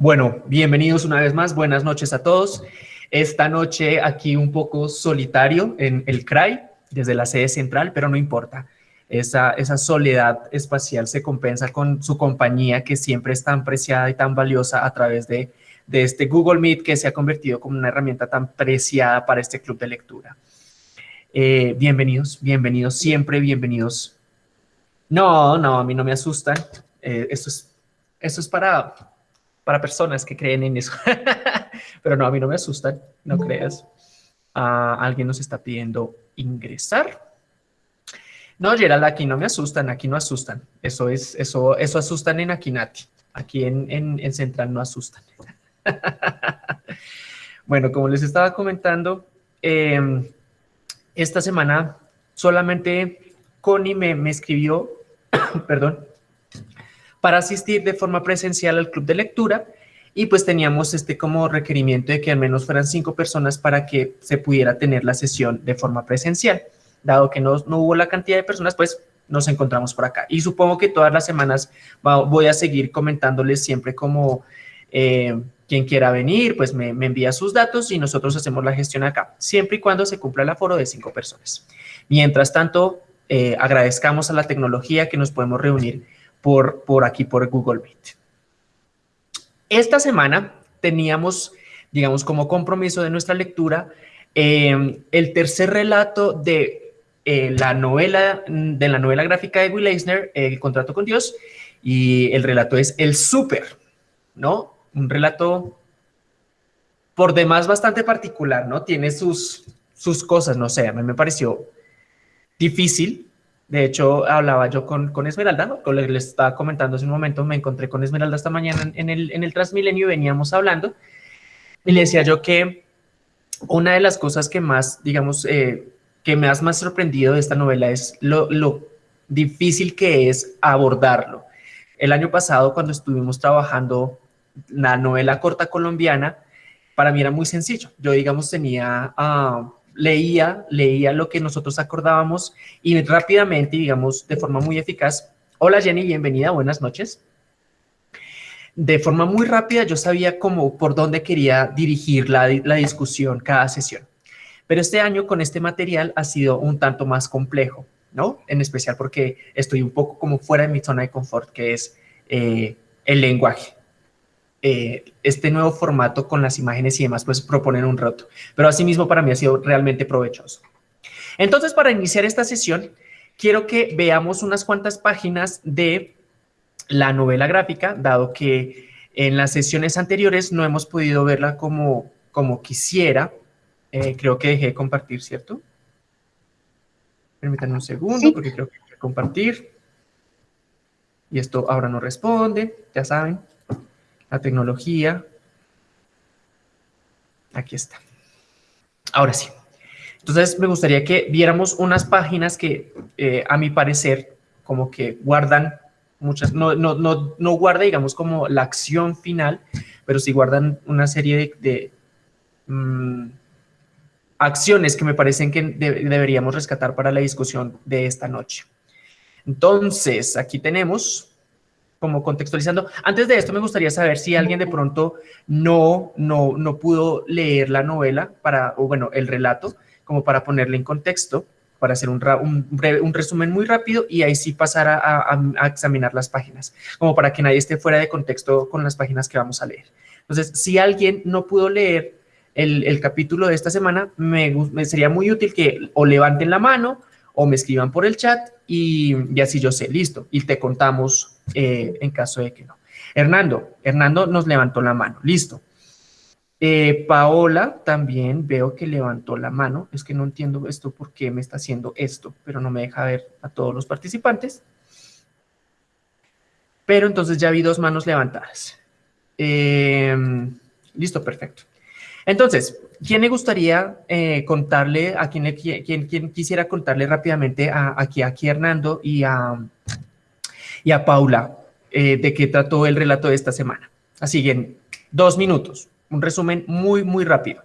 Bueno, bienvenidos una vez más, buenas noches a todos. Esta noche aquí un poco solitario en el CRAI, desde la sede central, pero no importa. Esa, esa soledad espacial se compensa con su compañía que siempre es tan preciada y tan valiosa a través de, de este Google Meet que se ha convertido como una herramienta tan preciada para este club de lectura. Eh, bienvenidos, bienvenidos, siempre bienvenidos. No, no, a mí no me asustan. Eh, esto, es, esto es para para personas que creen en eso. Pero no, a mí no me asustan, no creas. Ah, alguien nos está pidiendo ingresar. No, Gerald, aquí no me asustan, aquí no asustan. Eso es, eso, eso asustan en Akinati. Aquí en, en, Central no asustan. bueno, como les estaba comentando, em, esta semana solamente Connie me, me escribió, perdón, para asistir de forma presencial al club de lectura y pues teníamos este como requerimiento de que al menos fueran cinco personas para que se pudiera tener la sesión de forma presencial. Dado que no, no hubo la cantidad de personas, pues nos encontramos por acá. Y supongo que todas las semanas voy a seguir comentándoles siempre como eh, quien quiera venir, pues me, envía sus datos y nosotros hacemos la gestión acá, siempre y cuando se cumpla el aforo de cinco personas. Mientras tanto, eh, agradezcamos a la tecnología que nos podemos reunir por, por aquí, por Google Meet. Esta semana teníamos, digamos, como compromiso de nuestra lectura, em, el tercer relato de eh, la novela de la novela gráfica de Will Eisner, El contrato con Dios, y el relato es El Súper, ¿no? Un relato por demás bastante particular, ¿no? Tiene sus, sus cosas, no sé, a mí me pareció difícil, de hecho, hablaba yo con, con Esmeralda, ¿no? Les estaba comentando hace un momento, me encontré con Esmeralda esta mañana en el, en el Transmilenio y veníamos hablando. Y le decía yo que una de las cosas que más, digamos, eh, que me has más sorprendido de esta novela es lo, lo difícil que es abordarlo. El año pasado, cuando estuvimos trabajando la novela corta colombiana, para mí era muy sencillo. Yo, digamos, tenía... Uh, leía, leía lo que nosotros acordábamos y rápidamente, digamos, de forma muy eficaz, hola Jenny, bienvenida, buenas noches. De forma muy rápida yo sabía cómo, por dónde quería dirigir la, la discusión cada sesión. Pero este año con este material ha sido un tanto más complejo, ¿no? En especial porque estoy un poco como fuera de mi zona de confort, que es eh, el lenguaje. Eh, este nuevo formato con las imágenes y demás, pues proponen un reto. Pero asimismo para mí ha sido realmente provechoso. Entonces, para iniciar esta sesión, quiero que veamos unas cuantas páginas de la novela gráfica, dado que en las sesiones anteriores no hemos podido verla como, como quisiera. Eh, creo que dejé de compartir, ¿cierto? Permítanme un segundo, porque creo que hay que compartir. Y esto ahora no responde, ya saben la tecnología. Aquí está. Ahora sí. Entonces me gustaría que viéramos unas páginas que eh, a mi parecer como que guardan muchas, no, no, no, no guarda digamos como la acción final, pero sí guardan una serie de, mm, acciones que me parecen que deberíamos rescatar para la discusión de esta noche. Entonces, aquí tenemos como contextualizando. Antes de esto me gustaría saber si alguien de pronto no, no, no pudo leer la novela, para, o bueno, el relato, como para ponerle en contexto, para hacer un, un, resumen muy rápido y ahí sí pasar a, a, examinar las páginas, como para que nadie esté fuera de contexto con las páginas que vamos a leer. Entonces, si alguien no pudo leer el, el capítulo de esta semana, me, me, sería muy útil que o levanten la mano o me escriban por el chat y, y así yo sé, listo, y te contamos eh, en caso de que no. Hernando, Hernando nos levantó la mano, listo. Eh, Paola también veo que levantó la mano, es que no entiendo esto por qué me está haciendo esto, pero no me deja ver a todos los participantes. Pero entonces ya vi dos manos levantadas. Em, listo, perfecto. Entonces, ¿quién le gustaría eh, contarle, a quién, quién, quisiera contarle rápidamente a, aquí, aquí a Hernando y a, y a Paula eh, de qué trató el relato de esta semana. Así que en dos minutos, un resumen muy, muy rápido.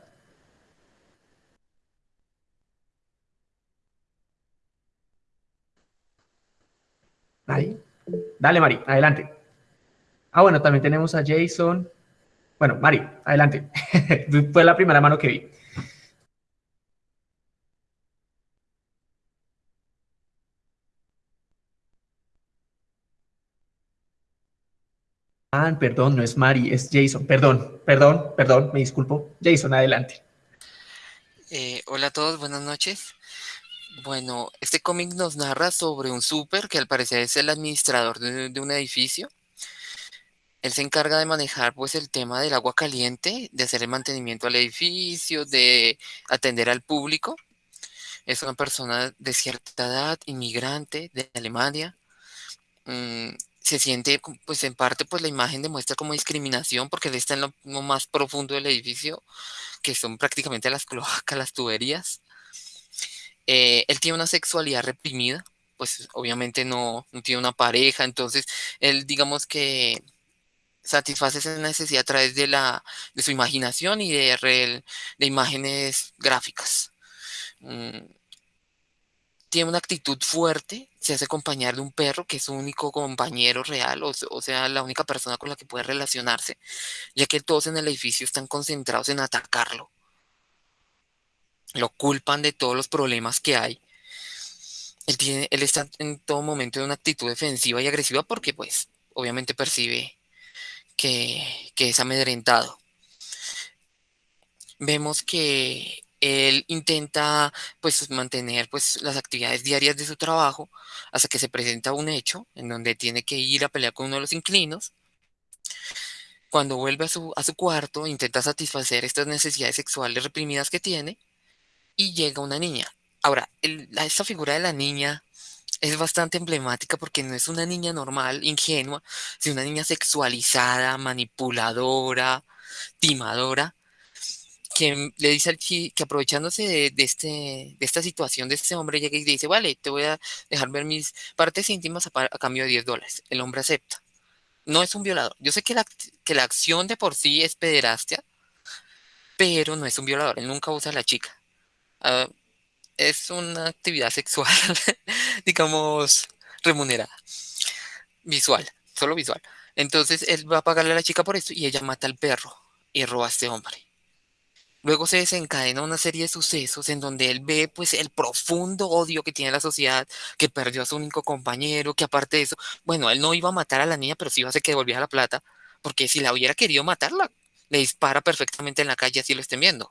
Ahí. Dale, Mari, adelante. Ah, bueno, también tenemos a Jason. Bueno, Mari, adelante. Fue la primera mano que vi. Ah, perdón, no es Mari, es Jason. Perdón, perdón, perdón, me disculpo. Jason, adelante. Eh, hola a todos, buenas noches. Bueno, este cómic nos narra sobre un súper que al parecer es el administrador de, de, un edificio. Él se encarga de manejar pues el tema del agua caliente, de hacer el mantenimiento al edificio, de atender al público. Es una persona de cierta edad, inmigrante de Alemania. Mm, se siente, pues en parte, pues la imagen demuestra como discriminación porque él está en lo, más profundo del edificio, que son prácticamente las cloacas, las tuberías. Eh, él tiene una sexualidad reprimida, pues obviamente no, no, tiene una pareja, entonces él digamos que satisface esa necesidad a través de, la, de su imaginación y de, de, de imágenes gráficas. Mm, tiene una actitud fuerte, se hace acompañar de un perro que es su único compañero real, o, o, sea, la única persona con la que puede relacionarse, ya que todos en el edificio están concentrados en atacarlo. Lo culpan de todos los problemas que hay. Él, tiene, él está en todo momento en una actitud defensiva y agresiva porque, pues, obviamente percibe que, es amedrentado. Vemos que él intenta pues mantener pues las actividades diarias de su trabajo hasta que se presenta un hecho en donde tiene que ir a pelear con uno de los inquilinos. Cuando vuelve a su, a su cuarto intenta satisfacer estas necesidades sexuales reprimidas que tiene y llega una niña. Ahora, el, esta figura de la niña es bastante emblemática porque no es una niña normal, ingenua, sino una niña sexualizada, manipuladora, timadora, que le dice al chico que aprovechándose de, este, de esta situación de este hombre, llega y dice, vale, te voy a dejar ver mis partes íntimas a, a cambio de 10 dólares. El hombre acepta. No es un violador. Yo sé que la, que la acción de por sí es pederastia, pero no es un violador. Él nunca usa a la chica. Uh, es una actividad sexual, digamos, remunerada. Visual, solo visual. Entonces él va a pagarle a la chica por esto y ella mata al perro y roba a este hombre. Luego se desencadena una serie de sucesos en donde él ve pues el profundo odio que tiene la sociedad, que perdió a su único compañero, que aparte de eso, bueno, él no iba a matar a la niña, pero sí iba a hacer que devolviera la plata, porque si la hubiera querido matarla, le dispara perfectamente en la calle así lo estén viendo.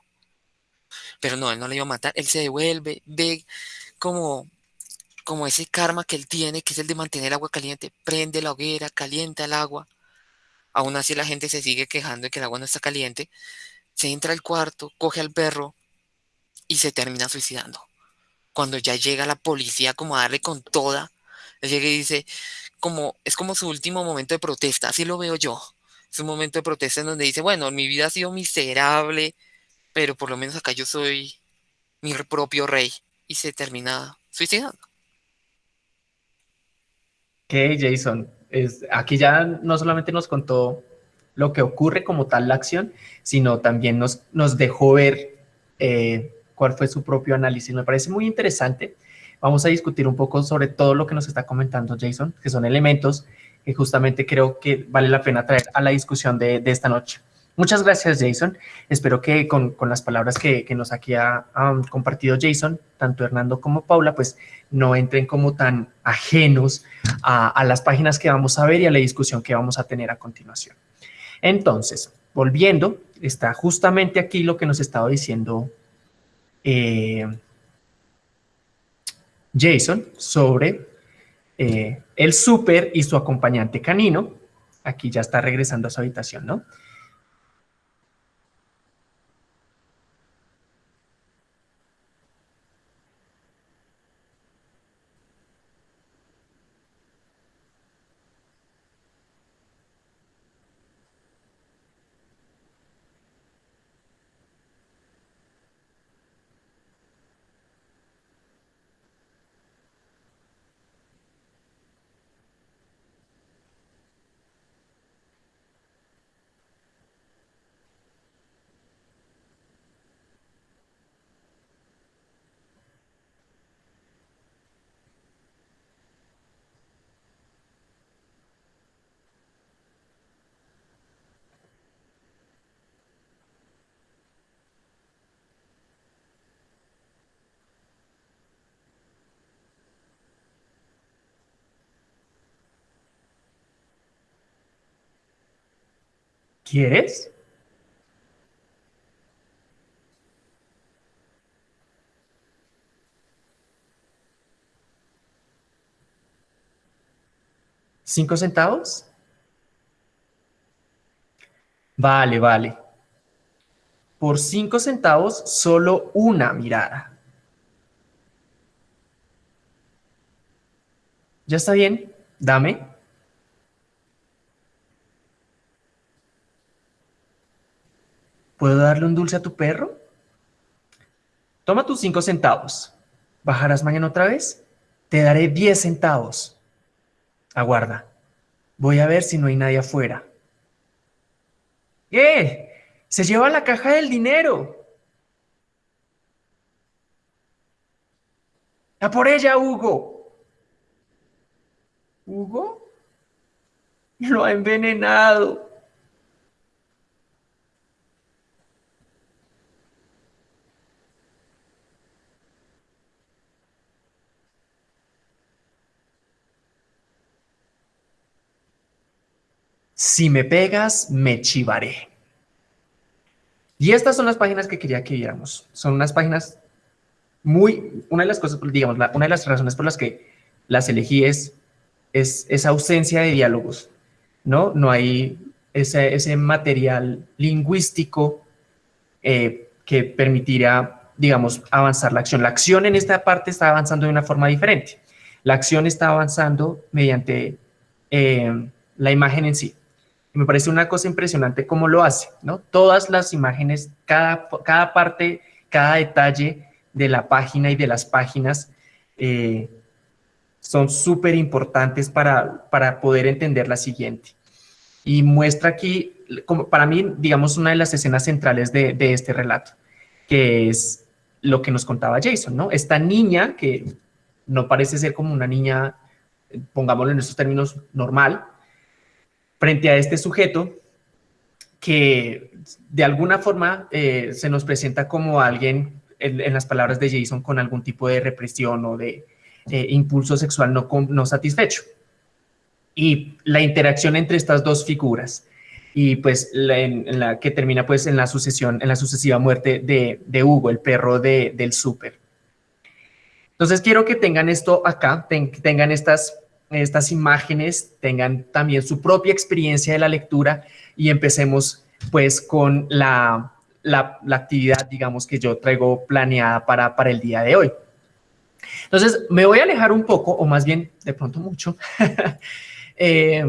Pero no, él no le iba a matar, él se devuelve, ve como, como ese karma que él tiene, que es el de mantener el agua caliente, prende la hoguera, calienta el agua. Aún así la gente se sigue quejando de que el agua no está caliente, se entra al cuarto, coge al perro y se termina suicidando. Cuando ya llega la policía como a darle con toda, llega y dice, como, es como su último momento de protesta, así lo veo yo. Es un momento de protesta en donde dice, bueno, mi vida ha sido miserable, pero por lo menos acá yo soy mi propio rey. Y se termina suicidando. Ok, Jason. Aquí ya no solamente nos contó lo que ocurre como tal la acción, sino también nos, nos dejó ver eh, cuál fue su propio análisis. Me parece muy interesante. Vamos a discutir un poco sobre todo lo que nos está comentando Jason, que son elementos que justamente creo que vale la pena traer a la discusión de, de esta noche. Muchas gracias, Jason. Espero que con, con las palabras que, que, nos aquí ha compartido Jason, tanto Hernando como Paula, pues no entren como tan ajenos a, a las páginas que vamos a ver y a la discusión que vamos a tener a continuación. Entonces, volviendo, está justamente aquí lo que nos estaba diciendo eh, Jason sobre eh, el súper y su acompañante canino. Aquí ya está regresando a su habitación, ¿no? ¿Quieres? ¿Cinco centavos? Vale, vale. Por cinco centavos, solo una mirada. ¿Ya está bien? Dame. ¿Puedo darle un dulce a tu perro? Toma tus cinco centavos. ¿Bajarás mañana otra vez? Te daré diez centavos. Aguarda. Voy a ver si no hay nadie afuera. ¡Eh! Se lleva la caja del dinero. ¡A por ella, Hugo! ¿Hugo? Lo ha envenenado. Si me pegas, me chivaré. Y estas son las páginas que quería que viéramos. Son unas páginas muy, una de las cosas, digamos, una de las razones por las que las elegí es, es esa ausencia de diálogos, ¿no? No hay ese, ese material lingüístico eh, que permitiría, digamos, avanzar la acción. La acción en esta parte está avanzando de una forma diferente. La acción está avanzando mediante eh, la imagen en sí me parece una cosa impresionante cómo lo hace, ¿no? Todas las imágenes, cada, cada parte, cada detalle de la página y de las páginas eh, son súper importantes para, para poder entender la siguiente. Y muestra aquí, como para mí, digamos, una de las escenas centrales de, este relato, que es lo que nos contaba Jason, ¿no? Esta niña que no parece ser como una niña, pongámoslo en estos términos, normal, frente a este sujeto que de alguna forma eh, se nos presenta como alguien, en, las palabras de Jason, con algún tipo de represión o de eh, impulso sexual no, satisfecho. Y la interacción entre estas dos figuras y pues la que termina pues en la sucesión, en la sucesiva muerte de, de Hugo, el perro de, del súper. Entonces quiero que tengan esto acá, tengan estas estas imágenes tengan también su propia experiencia de la lectura y empecemos pues con la, la, actividad, digamos, que yo traigo planeada para, para el día de hoy. Entonces, me voy a alejar un poco, o más bien, de pronto mucho, eh,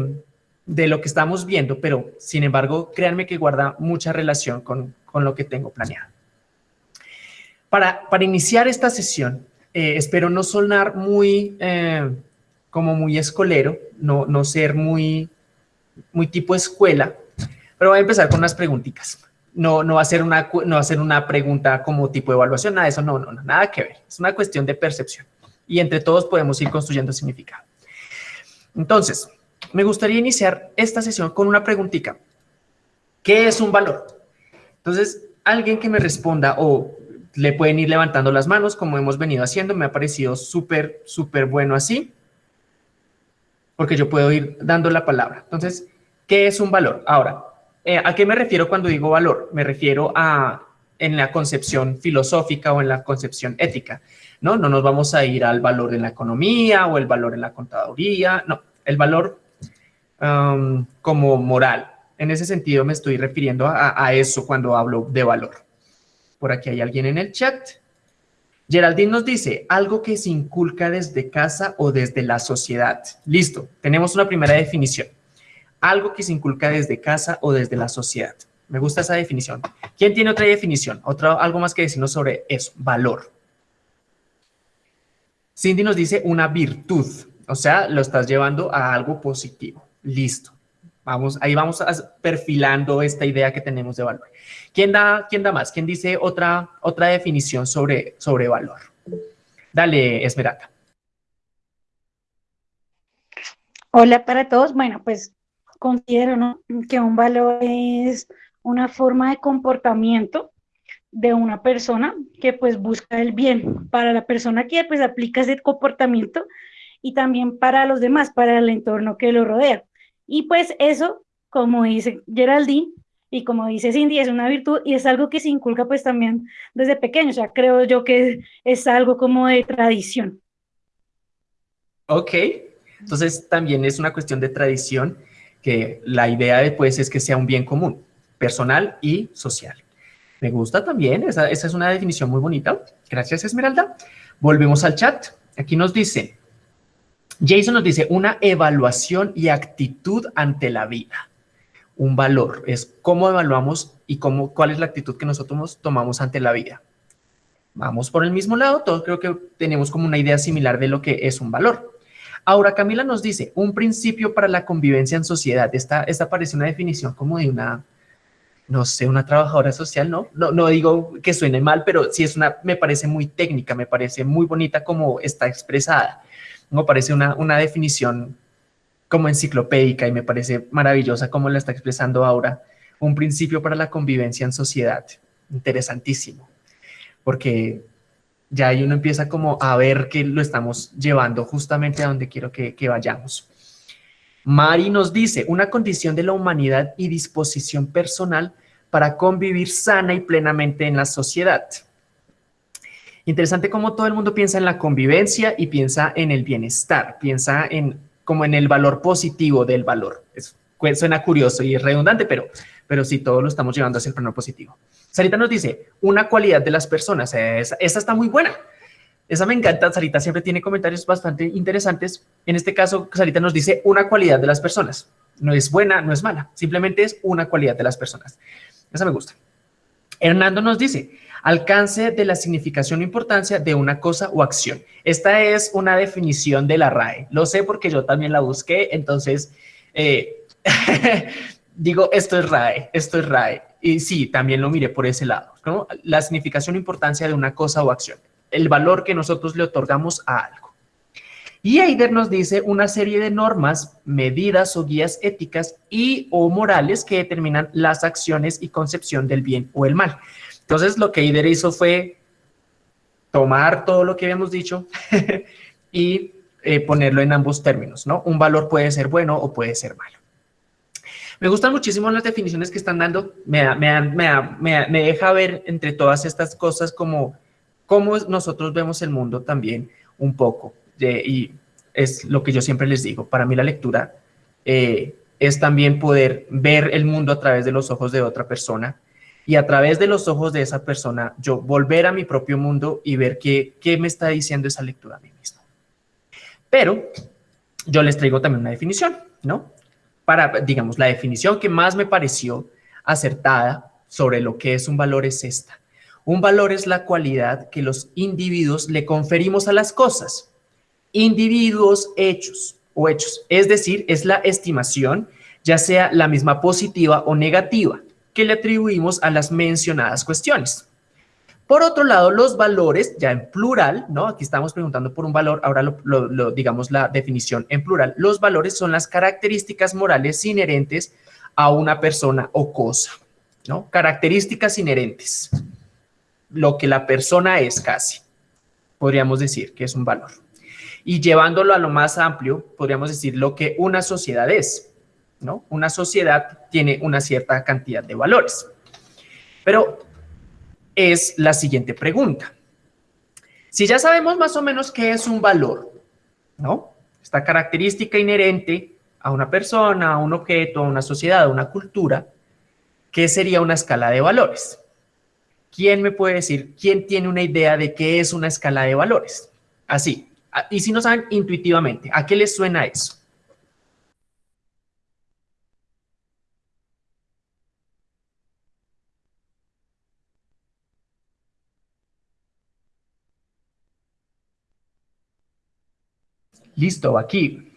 de lo que estamos viendo, pero sin embargo, créanme que guarda mucha relación con, con lo que tengo planeado. Para, para iniciar esta sesión, eh, espero no sonar muy eh, como muy escolero, no, no ser muy, muy tipo escuela, pero voy a empezar con unas preguntitas. No, no, va a ser una, no va a ser una pregunta como tipo evaluación, nada de eso, no, no, no, nada que ver. Es una cuestión de percepción y entre todos podemos ir construyendo significado. Entonces, me gustaría iniciar esta sesión con una preguntita. ¿Qué es un valor? Entonces, alguien que me responda o le pueden ir levantando las manos como hemos venido haciendo, me ha parecido súper, súper bueno así porque yo puedo ir dando la palabra. Entonces, ¿qué es un valor? Ahora, eh, ¿a qué me refiero cuando digo valor? Me refiero a en la concepción filosófica o en la concepción ética, ¿no? No nos vamos a ir al valor en la economía o el valor en la contaduría, no, el valor um, como moral. En ese sentido me estoy refiriendo a eso cuando hablo de valor. Por aquí hay alguien en el chat. Geraldine nos dice, algo que se inculca desde casa o desde la sociedad. Listo, tenemos una primera definición. Algo que se inculca desde casa o desde la sociedad. Me gusta esa definición. ¿Quién tiene otra definición? Otra, algo más que decirnos sobre eso, valor. Cindy nos dice una virtud, o sea, lo estás llevando a algo positivo. Listo. Vamos, ahí vamos perfilando esta idea que tenemos de valor. ¿Quién da, quién da más? ¿Quién dice otra, otra definición sobre, sobre valor? Dale, Esmeralda. Hola para todos. Bueno, pues considero que un valor es una forma de comportamiento de una persona que pues busca el bien para la persona que pues aplica ese comportamiento y también para los demás, para el entorno que lo rodea. Y pues eso, como dice Geraldine, y como dice Cindy, es una virtud y es algo que se inculca pues también desde pequeño, o sea, creo yo que es algo como de tradición. Ok, entonces también es una cuestión de tradición que la idea después es que sea un bien común, personal y social. Me gusta también, esa, esa es una definición muy bonita. Gracias, Esmeralda. Volvemos al chat. Aquí nos dice, Jason nos dice, una evaluación y actitud ante la vida. Un valor, es cómo evaluamos y cómo, cuál es la actitud que nosotros tomamos ante la vida. Vamos por el mismo lado, todos creo que tenemos como una idea similar de lo que es un valor. Ahora, Camila nos dice, un principio para la convivencia en sociedad. Esta, esta parece una definición como de una, no sé, una trabajadora social, ¿no? ¿no? No digo que suene mal, pero sí es una, me parece muy técnica, me parece muy bonita como está expresada. Me parece una, una definición como enciclopédica y me parece maravillosa como la está expresando ahora. Un principio para la convivencia en sociedad. Interesantísimo. Porque ya ahí uno empieza como a ver que lo estamos llevando justamente a donde quiero que, vayamos. Mari nos dice, una condición de la humanidad y disposición personal para convivir sana y plenamente en la sociedad. Interesante cómo todo el mundo piensa en la convivencia y piensa en el bienestar, piensa en como en el valor positivo del valor. suena curioso y redundante, pero, pero sí, todos lo estamos llevando hacia el plano positivo. Sarita nos dice, una cualidad de las personas. Esa, está muy buena. Esa me encanta. Sarita siempre tiene comentarios bastante interesantes. En este caso, Sarita nos dice una cualidad de las personas. No es buena, no es mala. Simplemente es una cualidad de las personas. Esa me gusta. Hernando nos dice, alcance de la significación o importancia de una cosa o acción. Esta es una definición de la RAE. Lo sé porque yo también la busqué, entonces eh, digo, esto es RAE, esto es RAE. Y sí, también lo miré por ese lado. La significación o importancia de una cosa o acción, el valor que nosotros le otorgamos a algo. Y Eider nos dice una serie de normas, medidas o guías éticas y o morales que determinan las acciones y concepción del bien o el mal. Entonces, lo que Eider hizo fue tomar todo lo que habíamos dicho y eh, ponerlo en ambos términos, ¿no? Un valor puede ser bueno o puede ser malo. Me gustan muchísimo las definiciones que están dando, me, me, deja ver entre todas estas cosas como cómo nosotros vemos el mundo también un poco. y es lo que yo siempre les digo, para mí la lectura eh, es también poder ver el mundo a través de los ojos de otra persona y a través de los ojos de esa persona yo volver a mi propio mundo y ver qué, qué me está diciendo esa lectura a mí mismo. Pero yo les traigo también una definición, ¿no? para, digamos, la definición que más me pareció acertada sobre lo que es un valor es esta. Un valor es la cualidad que los individuos le conferimos a las cosas. Individuos hechos o hechos. Es decir, es la estimación, ya sea la misma positiva o negativa, que le atribuimos a las mencionadas cuestiones. Por otro lado, los valores, ya en plural, ¿no? Aquí estamos preguntando por un valor, ahora lo, digamos la definición en plural. Los valores son las características morales inherentes a una persona o cosa, ¿no? Características inherentes. Lo que la persona es casi, podríamos decir que es un valor. Y llevándolo a lo más amplio, podríamos decir lo que una sociedad es, ¿no? Una sociedad tiene una cierta cantidad de valores. Pero es la siguiente pregunta. Si ya sabemos más o menos qué es un valor, ¿no? Esta característica inherente a una persona, a un objeto, a una sociedad, a una cultura, ¿qué sería una escala de valores? ¿Quién me puede decir, quién tiene una idea de qué es una escala de valores? Así, y si no saben intuitivamente, ¿a qué les suena eso? Listo, aquí.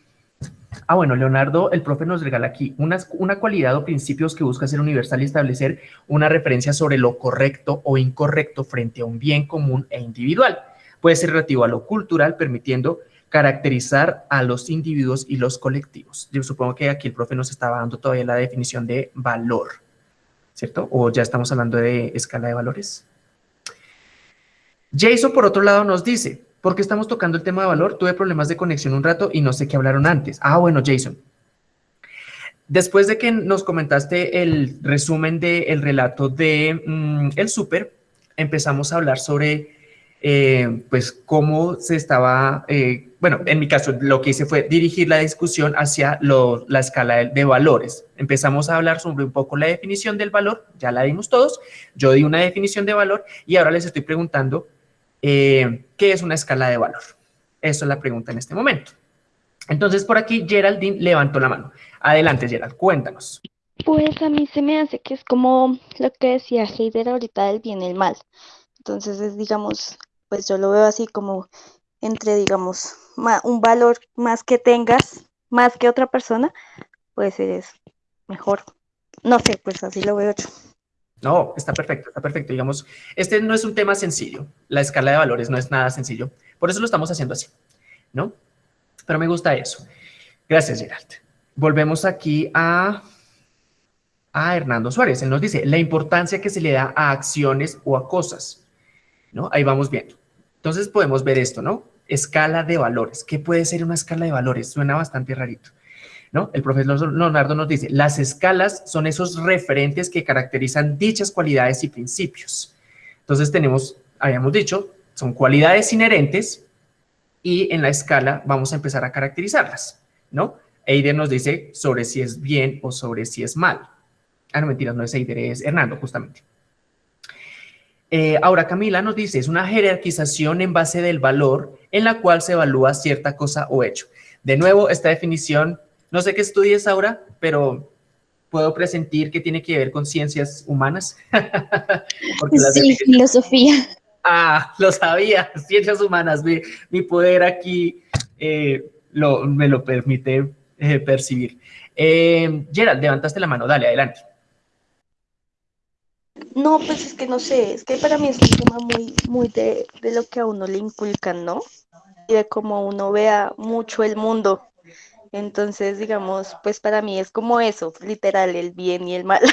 Ah, bueno, Leonardo, el profe nos regala aquí una, una cualidad o principios que busca ser universal y establecer una referencia sobre lo correcto o incorrecto frente a un bien común e individual. Puede ser relativo a lo cultural, permitiendo caracterizar a los individuos y los colectivos. Yo supongo que aquí el profe nos estaba dando todavía la definición de valor, ¿cierto? O ya estamos hablando de escala de valores. Jason, por otro lado, nos dice, porque estamos tocando el tema de valor, tuve problemas de conexión un rato y no sé qué hablaron antes. Ah, bueno, Jason. Después de que nos comentaste el resumen del relato de mm, El Súper, empezamos a hablar sobre eh, pues cómo se estaba, eh, bueno, en mi caso lo que hice fue dirigir la discusión hacia la escala de, valores. Empezamos a hablar sobre un poco la definición del valor, ya la dimos todos, yo di una definición de valor y ahora les estoy preguntando eh, qué es una escala de valor. Eso es la pregunta en este momento. Entonces por aquí Geraldine levantó la mano. Adelante Gerald, cuéntanos. Pues a mí se me hace que es como lo que decía Heider ahorita del bien y el mal. Entonces es, digamos, pues yo lo veo así como entre, digamos, un valor más que tengas, más que otra persona, pues eres mejor. No sé, pues así lo veo yo. No, está perfecto, está perfecto. Digamos, este no es un tema sencillo. La escala de valores no es nada sencillo. Por eso lo estamos haciendo así, ¿no? Pero me gusta eso. Gracias, Gerald. Volvemos aquí a, a Hernando Suárez. Él nos dice, la importancia que se le da a acciones o a cosas. ¿No? Ahí vamos viendo. Entonces podemos ver esto, ¿no? Escala de valores. ¿Qué puede ser una escala de valores? Suena bastante rarito. ¿No? El profesor Leonardo nos dice, las escalas son esos referentes que caracterizan dichas cualidades y principios. Entonces tenemos, habíamos dicho, son cualidades inherentes y en la escala vamos a empezar a caracterizarlas, ¿no? Eider nos dice sobre si es bien o sobre si es mal. Ah, no, mentiras, no es Eider, es Hernando, justamente. Eh, ahora Camila nos dice, es una jerarquización en base del valor en la cual se evalúa cierta cosa o hecho. De nuevo, esta definición, no sé qué estudies ahora, pero puedo presentir que tiene que ver con ciencias humanas. sí, filosofía. Ah, lo sabía, ciencias humanas, mi, poder aquí eh, me lo permite eh, percibir. Gerald, levantaste la mano, dale, adelante. No, pues es que no sé, es que para mí es un tema muy, muy de, lo que a uno le inculcan, ¿no? Y de cómo uno vea mucho el mundo. Entonces, digamos, pues para mí es como eso, literal, el bien y el mal.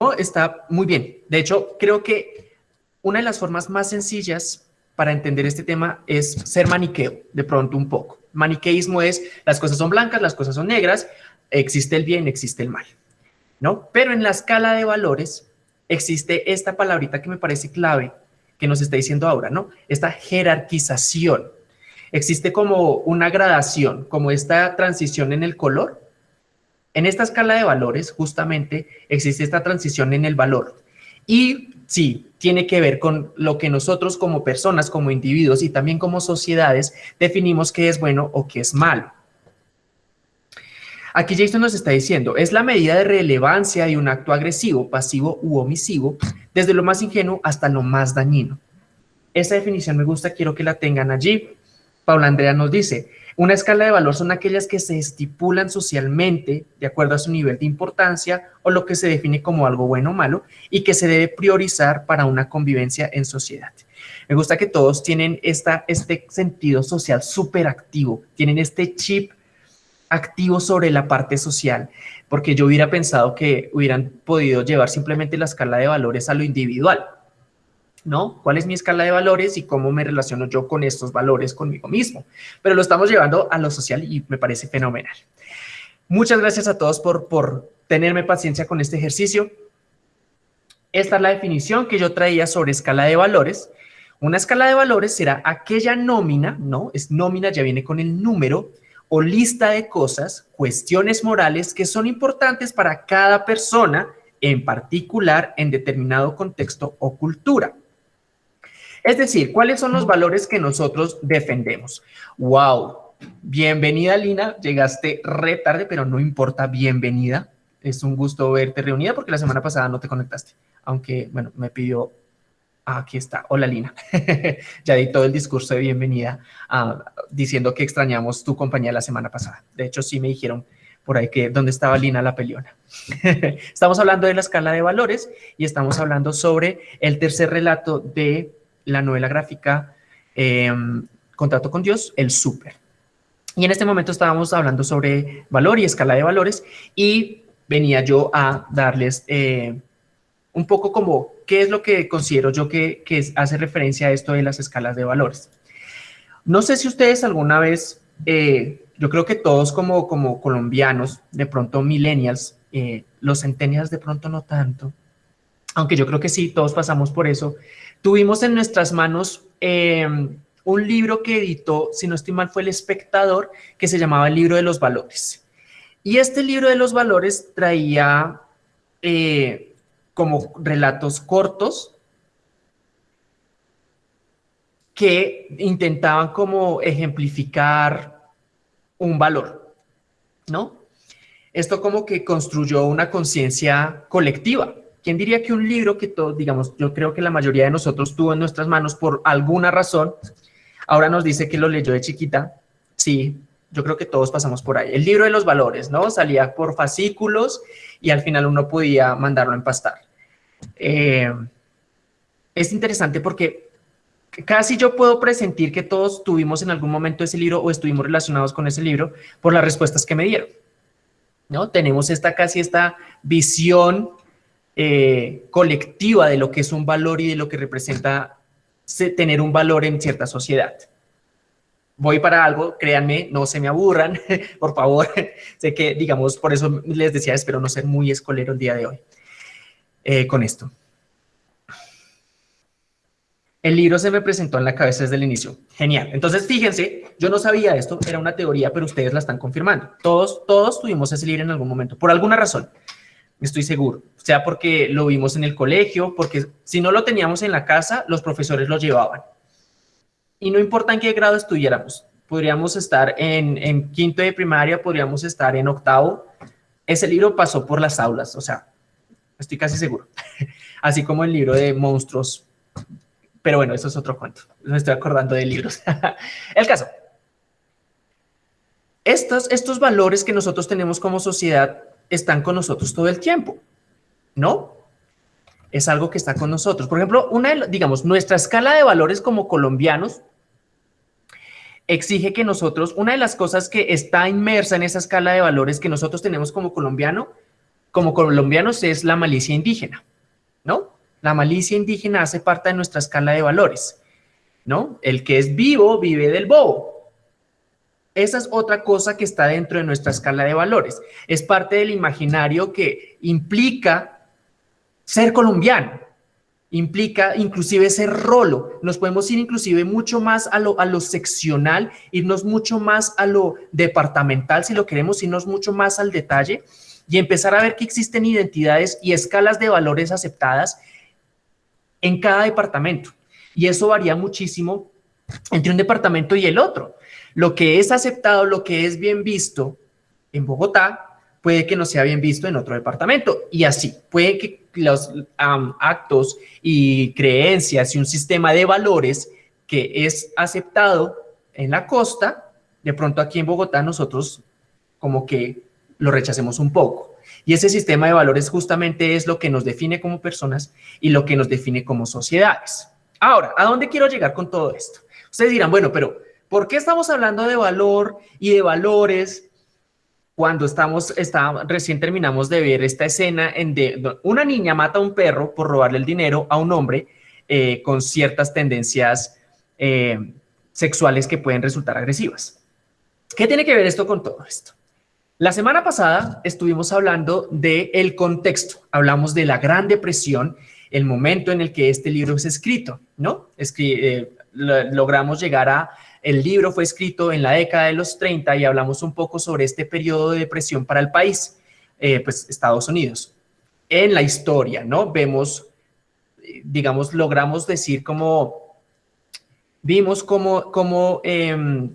No, está muy bien. De hecho, creo que una de las formas más sencillas para entender este tema es ser maniqueo, de pronto un poco. Maniqueísmo es las cosas son blancas, las cosas son negras, existe el bien, existe el mal. ¿no? Pero en la escala de valores existe esta palabrita que me parece clave, que nos está diciendo ahora, ¿no? Esta jerarquización. Existe como una gradación, como esta transición en el color. En esta escala de valores, justamente, existe esta transición en el valor. Y sí, tiene que ver con lo que nosotros como personas, como individuos y también como sociedades definimos que es bueno o que es malo. Aquí Jason nos está diciendo, es la medida de relevancia de un acto agresivo, pasivo u omisivo, desde lo más ingenuo hasta lo más dañino. Esa definición me gusta, quiero que la tengan allí. Paula Andrea nos dice, una escala de valor son aquellas que se estipulan socialmente de acuerdo a su nivel de importancia o lo que se define como algo bueno o malo y que se debe priorizar para una convivencia en sociedad. Me gusta que todos tienen esta, este sentido social súper activo, tienen este chip activo sobre la parte social, porque yo hubiera pensado que hubieran podido llevar simplemente la escala de valores a lo individual, ¿no? ¿Cuál es mi escala de valores y cómo me relaciono yo con estos valores conmigo mismo? Pero lo estamos llevando a lo social y me parece fenomenal. Muchas gracias a todos por, por tenerme paciencia con este ejercicio. Esta es la definición que yo traía sobre escala de valores. Una escala de valores será aquella nómina, ¿no? Es nómina, ya viene con el número, o lista de cosas, cuestiones morales que son importantes para cada persona, en particular en determinado contexto o cultura. Es decir, ¿cuáles son los valores que nosotros defendemos? ¡Wow! Bienvenida, Lina. Llegaste re tarde, pero no importa, bienvenida. Es un gusto verte reunida porque la semana pasada no te conectaste. Aunque, bueno, me pidió Ah, aquí está. Hola, Lina. ya di todo el discurso de bienvenida ah, diciendo que extrañamos tu compañía la semana pasada. De hecho, sí me dijeron por ahí que dónde estaba Lina la peliona. estamos hablando de la escala de valores y estamos hablando sobre el tercer relato de la novela gráfica em, Contrato con Dios, el súper. Y en este momento estábamos hablando sobre valor y escala de valores y venía yo a darles eh, un poco como qué es lo que considero yo que, hace referencia a esto de las escalas de valores. No sé si ustedes alguna vez eh, yo creo que todos como, como colombianos, de pronto millennials, eh, los centennials de pronto no tanto, aunque yo creo que sí, todos pasamos por eso, tuvimos en nuestras manos eh, un libro que editó, si no estoy mal, fue El Espectador, que se llamaba El Libro de los Valores. Y este libro de los valores traía eh, como relatos cortos que intentaban como ejemplificar un valor, ¿no? Esto como que construyó una conciencia colectiva. ¿Quién diría que un libro que todos, digamos, yo creo que la mayoría de nosotros tuvo en nuestras manos por alguna razón, ahora nos dice que lo leyó de chiquita? Sí, yo creo que todos pasamos por ahí. El libro de los valores, ¿no? Salía por fascículos y al final uno podía mandarlo a empastar. Eh, es interesante porque casi yo puedo presentir que todos tuvimos en algún momento ese libro o estuvimos relacionados con ese libro por las respuestas que me dieron. ¿no? Tenemos esta casi esta visión eh, colectiva de lo que es un valor y de lo que representa tener un valor en cierta sociedad voy para algo, créanme, no se me aburran, por favor. sé que, digamos, por eso les decía, espero no ser muy escolero el día de hoy eh, con esto. El libro se me presentó en la cabeza desde el inicio. Genial. Entonces, fíjense, yo no sabía esto, era una teoría, pero ustedes la están confirmando. Todos, todos tuvimos ese libro en algún momento, por alguna razón, estoy seguro. Sea porque lo vimos en el colegio, porque si no lo teníamos en la casa, los profesores lo llevaban. Y no importa en qué grado estuviéramos, podríamos estar en, quinto de primaria, podríamos estar en octavo, ese libro pasó por las aulas, o sea, estoy casi seguro, así como el libro de monstruos, pero bueno, eso es otro cuento, me estoy acordando de libros. el caso, estos, estos valores que nosotros tenemos como sociedad están con nosotros todo el tiempo, ¿no? Es algo que está con nosotros. Por ejemplo, una digamos, nuestra escala de valores como colombianos exige que nosotros, una de las cosas que está inmersa en esa escala de valores que nosotros tenemos como colombiano, como colombianos es la malicia indígena, ¿no? La malicia indígena hace parte de nuestra escala de valores, ¿no? El que es vivo vive del bobo. Esa es otra cosa que está dentro de nuestra escala de valores. Es parte del imaginario que implica ser colombiano, implica inclusive ese rolo. Nos podemos ir inclusive mucho más a lo, a lo seccional, irnos mucho más a lo departamental, si lo queremos, irnos mucho más al detalle y empezar a ver que existen identidades y escalas de valores aceptadas en cada departamento. Y eso varía muchísimo entre un departamento y el otro. Lo que es aceptado, lo que es bien visto en Bogotá, puede que no sea bien visto en otro departamento. Y así, puede que los actos y creencias y un sistema de valores que es aceptado en la costa, de pronto aquí en Bogotá nosotros como que lo rechacemos un poco. Y ese sistema de valores justamente es lo que nos define como personas y lo que nos define como sociedades. Ahora, ¿a dónde quiero llegar con todo esto? Ustedes dirán, bueno, pero ¿por qué estamos hablando de valor y de valores cuando estamos, está, recién terminamos de ver esta escena en de una niña mata a un perro por robarle el dinero a un hombre eh, con ciertas tendencias eh, sexuales que pueden resultar agresivas. ¿Qué tiene que ver esto con todo esto? La semana pasada estuvimos hablando del el contexto, hablamos de la Gran Depresión, el momento en el que este libro es escrito, ¿no? Eh, logramos llegar a el libro fue escrito en la década de los 30 y hablamos un poco sobre este periodo de depresión para el país, eh, pues Estados Unidos. En la historia, ¿no? Vemos, digamos, logramos decir como, vimos como, como em,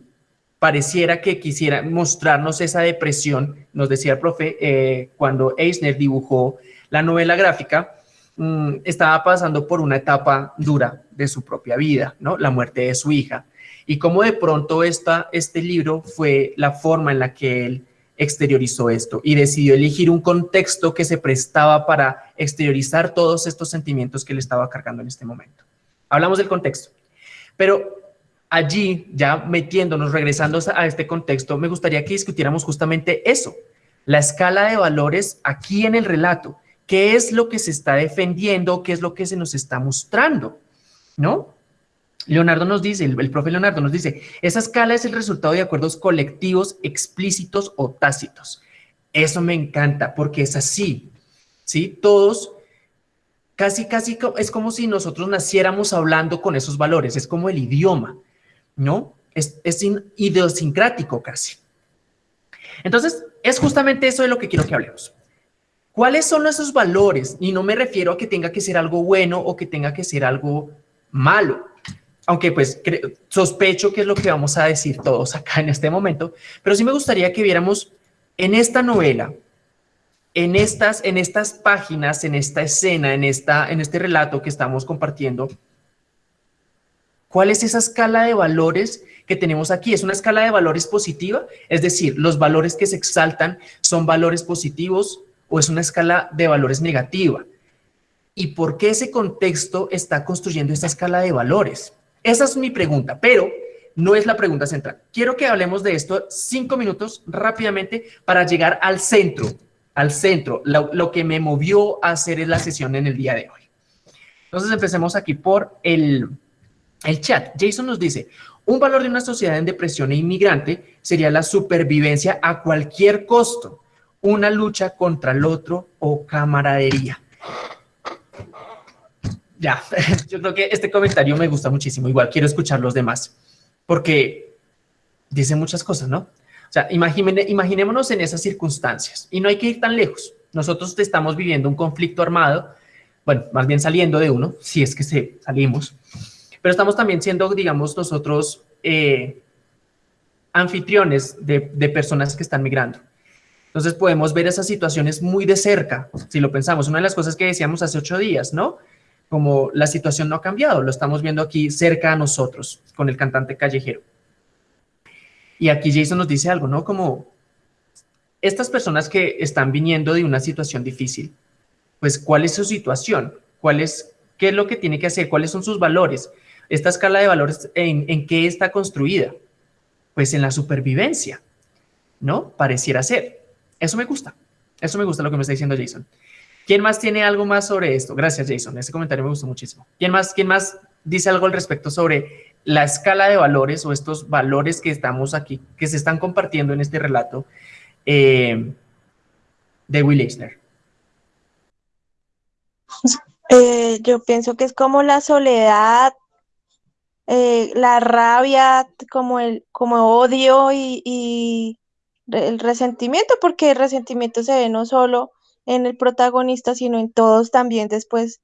pareciera que quisiera mostrarnos esa depresión, nos decía el profe, eh, cuando Eisner dibujó la novela gráfica, mm, estaba pasando por una etapa dura de su propia vida, ¿no? La muerte de su hija y cómo de pronto esta, este libro fue la forma en la que él exteriorizó esto y decidió elegir un contexto que se prestaba para exteriorizar todos estos sentimientos que le estaba cargando en este momento. Hablamos del contexto, pero allí, ya metiéndonos, regresando a este contexto, me gustaría que discutiéramos justamente eso, la escala de valores aquí en el relato. ¿Qué es lo que se está defendiendo? ¿Qué es lo que se nos está mostrando? ¿No? Leonardo nos dice, el, el, profe Leonardo nos dice, esa escala es el resultado de acuerdos colectivos explícitos o tácitos. Eso me encanta porque es así, ¿sí? Todos, casi, casi es como si nosotros naciéramos hablando con esos valores, es como el idioma, ¿no? Es, es idiosincrático casi. Entonces, es justamente eso de lo que quiero que hablemos. ¿Cuáles son esos valores? Y no me refiero a que tenga que ser algo bueno o que tenga que ser algo malo. Aunque pues sospecho que es lo que vamos a decir todos acá en este momento, pero sí me gustaría que viéramos en esta novela, en estas, en estas páginas, en esta escena, en, esta, en este relato que estamos compartiendo, ¿cuál es esa escala de valores que tenemos aquí? ¿Es una escala de valores positiva? Es decir, ¿los valores que se exaltan son valores positivos o es una escala de valores negativa? ¿Y por qué ese contexto está construyendo esta escala de valores? Esa es mi pregunta, pero no es la pregunta central. Quiero que hablemos de esto cinco minutos rápidamente para llegar al centro, al centro, lo, que me movió a hacer la sesión en el día de hoy. Entonces empecemos aquí por el, el chat. Jason nos dice, un valor de una sociedad en depresión e inmigrante sería la supervivencia a cualquier costo, una lucha contra el otro o camaradería. Ya, yo creo que este comentario me gusta muchísimo. Igual quiero escuchar los demás porque dice muchas cosas, ¿no? O sea, imaginémonos en esas circunstancias y no hay que ir tan lejos. Nosotros estamos viviendo un conflicto armado, bueno, más bien saliendo de uno, si es que salimos, pero estamos también siendo, digamos, nosotros eh, anfitriones de, de personas que están migrando. Entonces podemos ver esas situaciones muy de cerca, si lo pensamos. Una de las cosas que decíamos hace ocho días, ¿no? Como la situación no ha cambiado, lo estamos viendo aquí cerca a nosotros con el cantante callejero. Y aquí Jason nos dice algo, ¿no? Como estas personas que están viniendo de una situación difícil, pues ¿cuál es su situación? ¿Cuál es, ¿Qué es lo que tiene que hacer? ¿Cuáles son sus valores? Esta escala de valores, ¿en, en qué está construida? Pues en la supervivencia, ¿no? Pareciera ser. Eso me gusta. Eso me gusta lo que me está diciendo Jason. ¿Quién más tiene algo más sobre esto? Gracias, Jason. Ese comentario me gustó muchísimo. ¿Quién más, quién más dice algo al respecto sobre la escala de valores o estos valores que estamos aquí, que se están compartiendo en este relato eh, de Will Eisner? Eh, yo pienso que es como la soledad, eh, la rabia, como el como odio y, y, el resentimiento, porque el resentimiento se ve no solo en el protagonista, sino en todos también después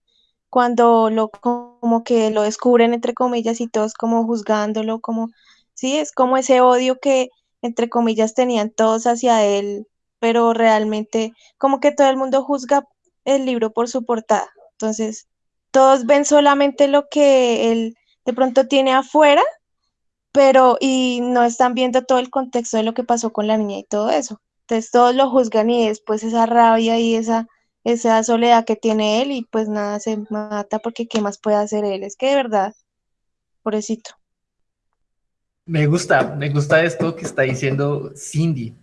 cuando lo como que lo descubren entre comillas y todos como juzgándolo, como sí, es como ese odio que entre comillas tenían todos hacia él, pero realmente como que todo el mundo juzga el libro por su portada. Entonces, todos ven solamente lo que él de pronto tiene afuera, pero y no están viendo todo el contexto de lo que pasó con la niña y todo eso. Entonces todos lo juzgan y después esa rabia y esa, esa soledad que tiene él y pues nada, se mata porque ¿qué más puede hacer él? Es que de verdad, pobrecito. Me gusta, me gusta esto que está diciendo Cindy,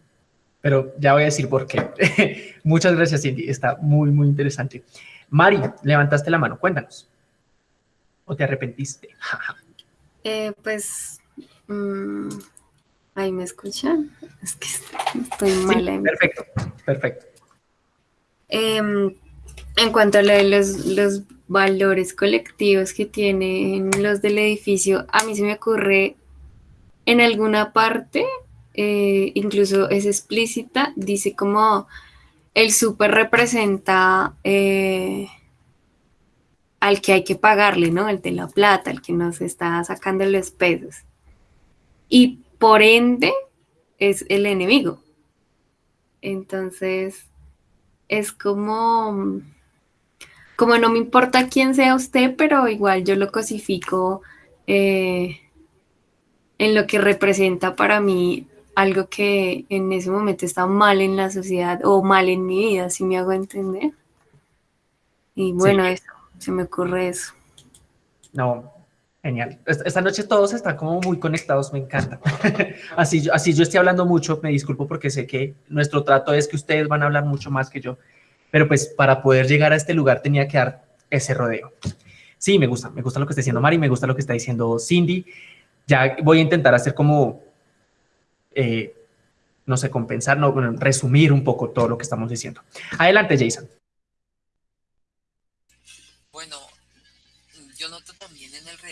pero ya voy a decir por qué. Muchas gracias Cindy, está muy, muy interesante. Mari, levantaste la mano, cuéntanos. ¿O te arrepentiste? eh, pues... Mm, Ahí me escuchan. Es que estoy mal. Sí, perfecto, perfecto. Em, en cuanto a los, los, valores colectivos que tienen los del edificio, a mí se me ocurre en alguna parte, eh, incluso es explícita, dice como el súper representa eh, al que hay que pagarle, ¿no? El de la plata, el que nos está sacando los pesos. Y por ende es el enemigo. Entonces, es como, como no me importa quién sea usted, pero igual yo lo cosifico eh, en lo que representa para mí algo que en ese momento está mal en la sociedad o mal en mi vida, si me hago entender. Y bueno, eso, se me ocurre eso. No, Genial. Esta noche todos están como muy conectados, me encanta. así, yo, así yo estoy hablando mucho, me disculpo porque sé que nuestro trato es que ustedes van a hablar mucho más que yo, pero pues para poder llegar a este lugar tenía que dar ese rodeo. Sí, me gusta, me gusta lo que está diciendo Mari, me gusta lo que está diciendo Cindy. Ya voy a intentar hacer como, eh, no sé, compensar, no, resumir un poco todo lo que estamos diciendo. Adelante, Jason.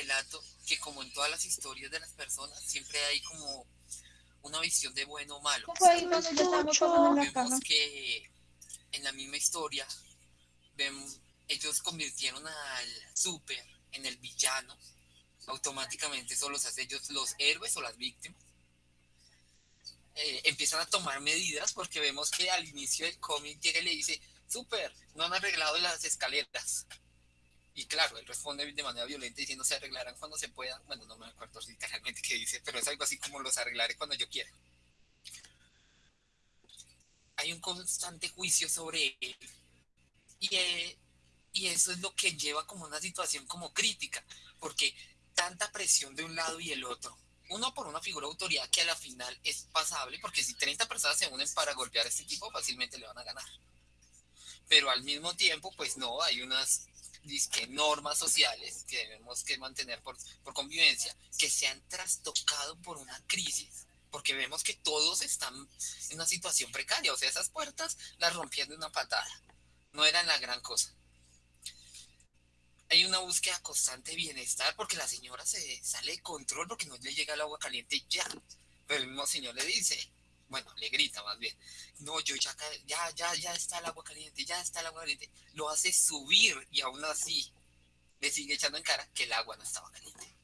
Relato que como en todas las historias de las personas, siempre hay como una visión de bueno o malo. Vemos que en la misma historia, vemos, ellos convirtieron al super en el villano. Automáticamente eso los hace ellos los héroes o las víctimas. Eh, empiezan a tomar medidas porque vemos que al inicio del cómic llega y le dice, super, no han arreglado las escaleras. Y claro, él responde de manera violenta diciendo se arreglarán cuando se pueda. Bueno, no me acuerdo literalmente qué dice, pero es algo así como los arreglaré cuando yo quiera. Hay un constante juicio sobre él. Y, eh, y eso es lo que lleva como una situación como crítica, porque tanta presión de un lado y el otro. Uno por una figura de autoridad que a la final es pasable, porque si 30 personas se unen para golpear a este tipo, fácilmente le van a ganar. Pero al mismo tiempo, pues no, hay unas disque normas sociales que debemos que mantener por, por convivencia, que se han trastocado por una crisis, porque vemos que todos están en una situación precaria, o sea, esas puertas las rompían de una patada, no eran la gran cosa. Hay una búsqueda constante de bienestar porque la señora se sale de control porque no le llega el agua caliente ya, pero el mismo señor le dice, bueno, le grita más bien, no, yo ya, ya, ya, ya está el agua caliente, ya está el agua caliente, lo hace subir y aún así le sigue echando en cara que el agua no estaba caliente.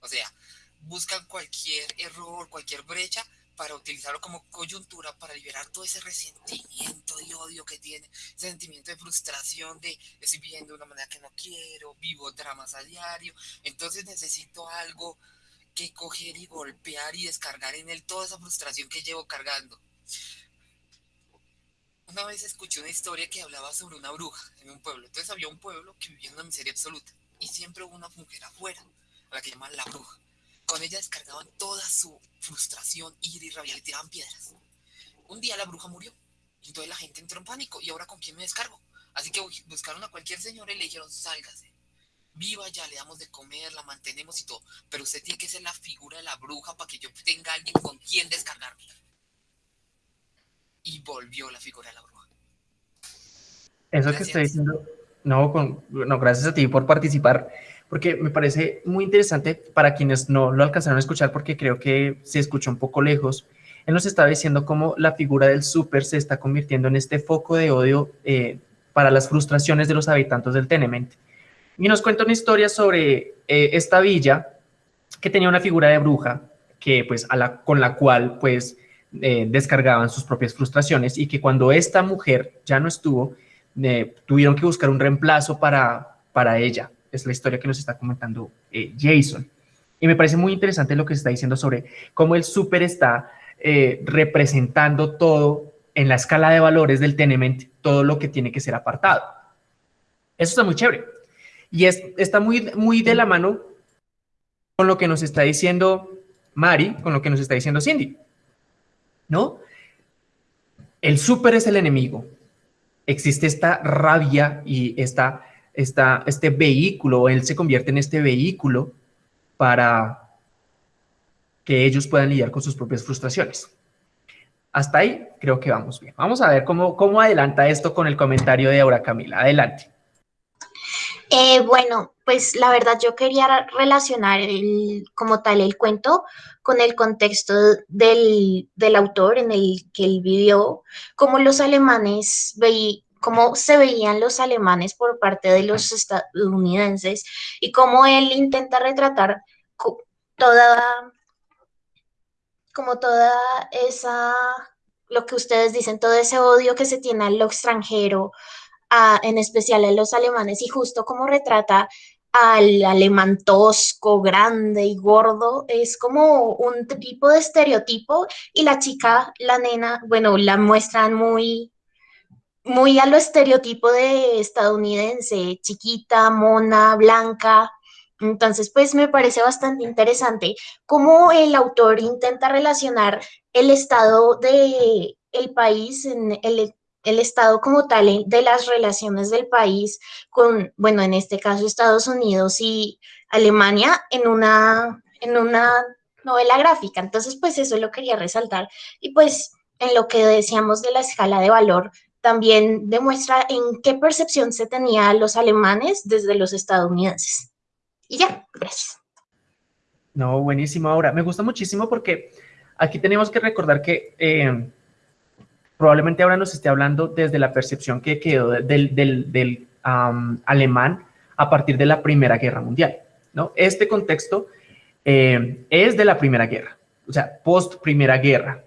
O sea, buscan cualquier error, cualquier brecha para utilizarlo como coyuntura para liberar todo ese resentimiento y odio que tiene, ese sentimiento de frustración de estoy viviendo de una manera que no quiero, vivo dramas a diario, entonces necesito algo que coger y golpear y descargar en él toda esa frustración que llevo cargando. Una vez escuché una historia que hablaba sobre una bruja en un pueblo. Entonces había un pueblo que vivía en una miseria absoluta y siempre hubo una mujer afuera, a la que llaman la bruja. Con ella descargaban toda su frustración, ira y rabia, le tiraban piedras. Un día la bruja murió y entonces la gente entró en pánico y ahora con quién me descargo. Así que buscaron a cualquier señora y le dijeron, sálgase viva ya, le damos de comer, la mantenemos y todo, pero usted tiene que ser la figura de la bruja para que yo tenga alguien con quien descargarme. Y volvió la figura de la bruja. Eso que estoy diciendo, no, con, no, gracias a ti por participar, porque me parece muy interesante para quienes no lo alcanzaron a escuchar, porque creo que se escucha un poco lejos. Él nos estaba diciendo cómo la figura del súper se está convirtiendo en este foco de odio eh, para las frustraciones de los habitantes del Tenement y nos cuenta una historia sobre eh, esta villa que tenía una figura de bruja que, pues, con la cual pues, eh, descargaban sus propias frustraciones y que cuando esta mujer ya no estuvo, eh, tuvieron que buscar un reemplazo para, para ella. Es la historia que nos está comentando Jason. Y me parece muy interesante lo que se está diciendo sobre cómo el súper está representando todo en la escala de valores del tenement, todo lo que tiene que ser apartado. Eso está muy chévere. Y es, está muy, muy de la mano con lo que nos está diciendo Mari, con lo que nos está diciendo Cindy. ¿No? El súper es el enemigo. Existe esta rabia y esta, este vehículo, él se convierte en este vehículo para que ellos puedan lidiar con sus propias frustraciones. Hasta ahí creo que vamos bien. Vamos a ver cómo, cómo adelanta esto con el comentario de Aura Camila. Adelante. Eh, bueno, pues la verdad yo quería relacionar el, como tal el cuento con el contexto del, autor en el que él vivió, cómo los alemanes veían cómo se veían los alemanes por parte de los estadounidenses y cómo él intenta retratar toda, como toda esa, lo que ustedes dicen, todo ese odio que se tiene a lo extranjero, en especial a los alemanes, y justo como retrata al alemán tosco, grande y gordo, es como un tipo de estereotipo y la chica, la nena, bueno, la muestran muy, muy a lo estereotipo de estadounidense, chiquita, mona, blanca. Entonces, pues me parece bastante interesante cómo el autor intenta relacionar el estado de el país en el el estado como tal de las relaciones del país con, bueno, en este caso Estados Unidos y Alemania en una, en una novela gráfica. Entonces, pues eso lo quería resaltar. Y pues en lo que decíamos de la escala de valor, también demuestra en qué percepción se tenía los alemanes desde los estadounidenses. Y ya, gracias. No, buenísimo. Ahora, me gusta muchísimo porque aquí tenemos que recordar que eh, probablemente ahora nos esté hablando desde la percepción que quedó del, del, alemán a partir de la Primera Guerra Mundial. ¿no? Este contexto eh, es de la Primera Guerra, o sea, post Primera Guerra.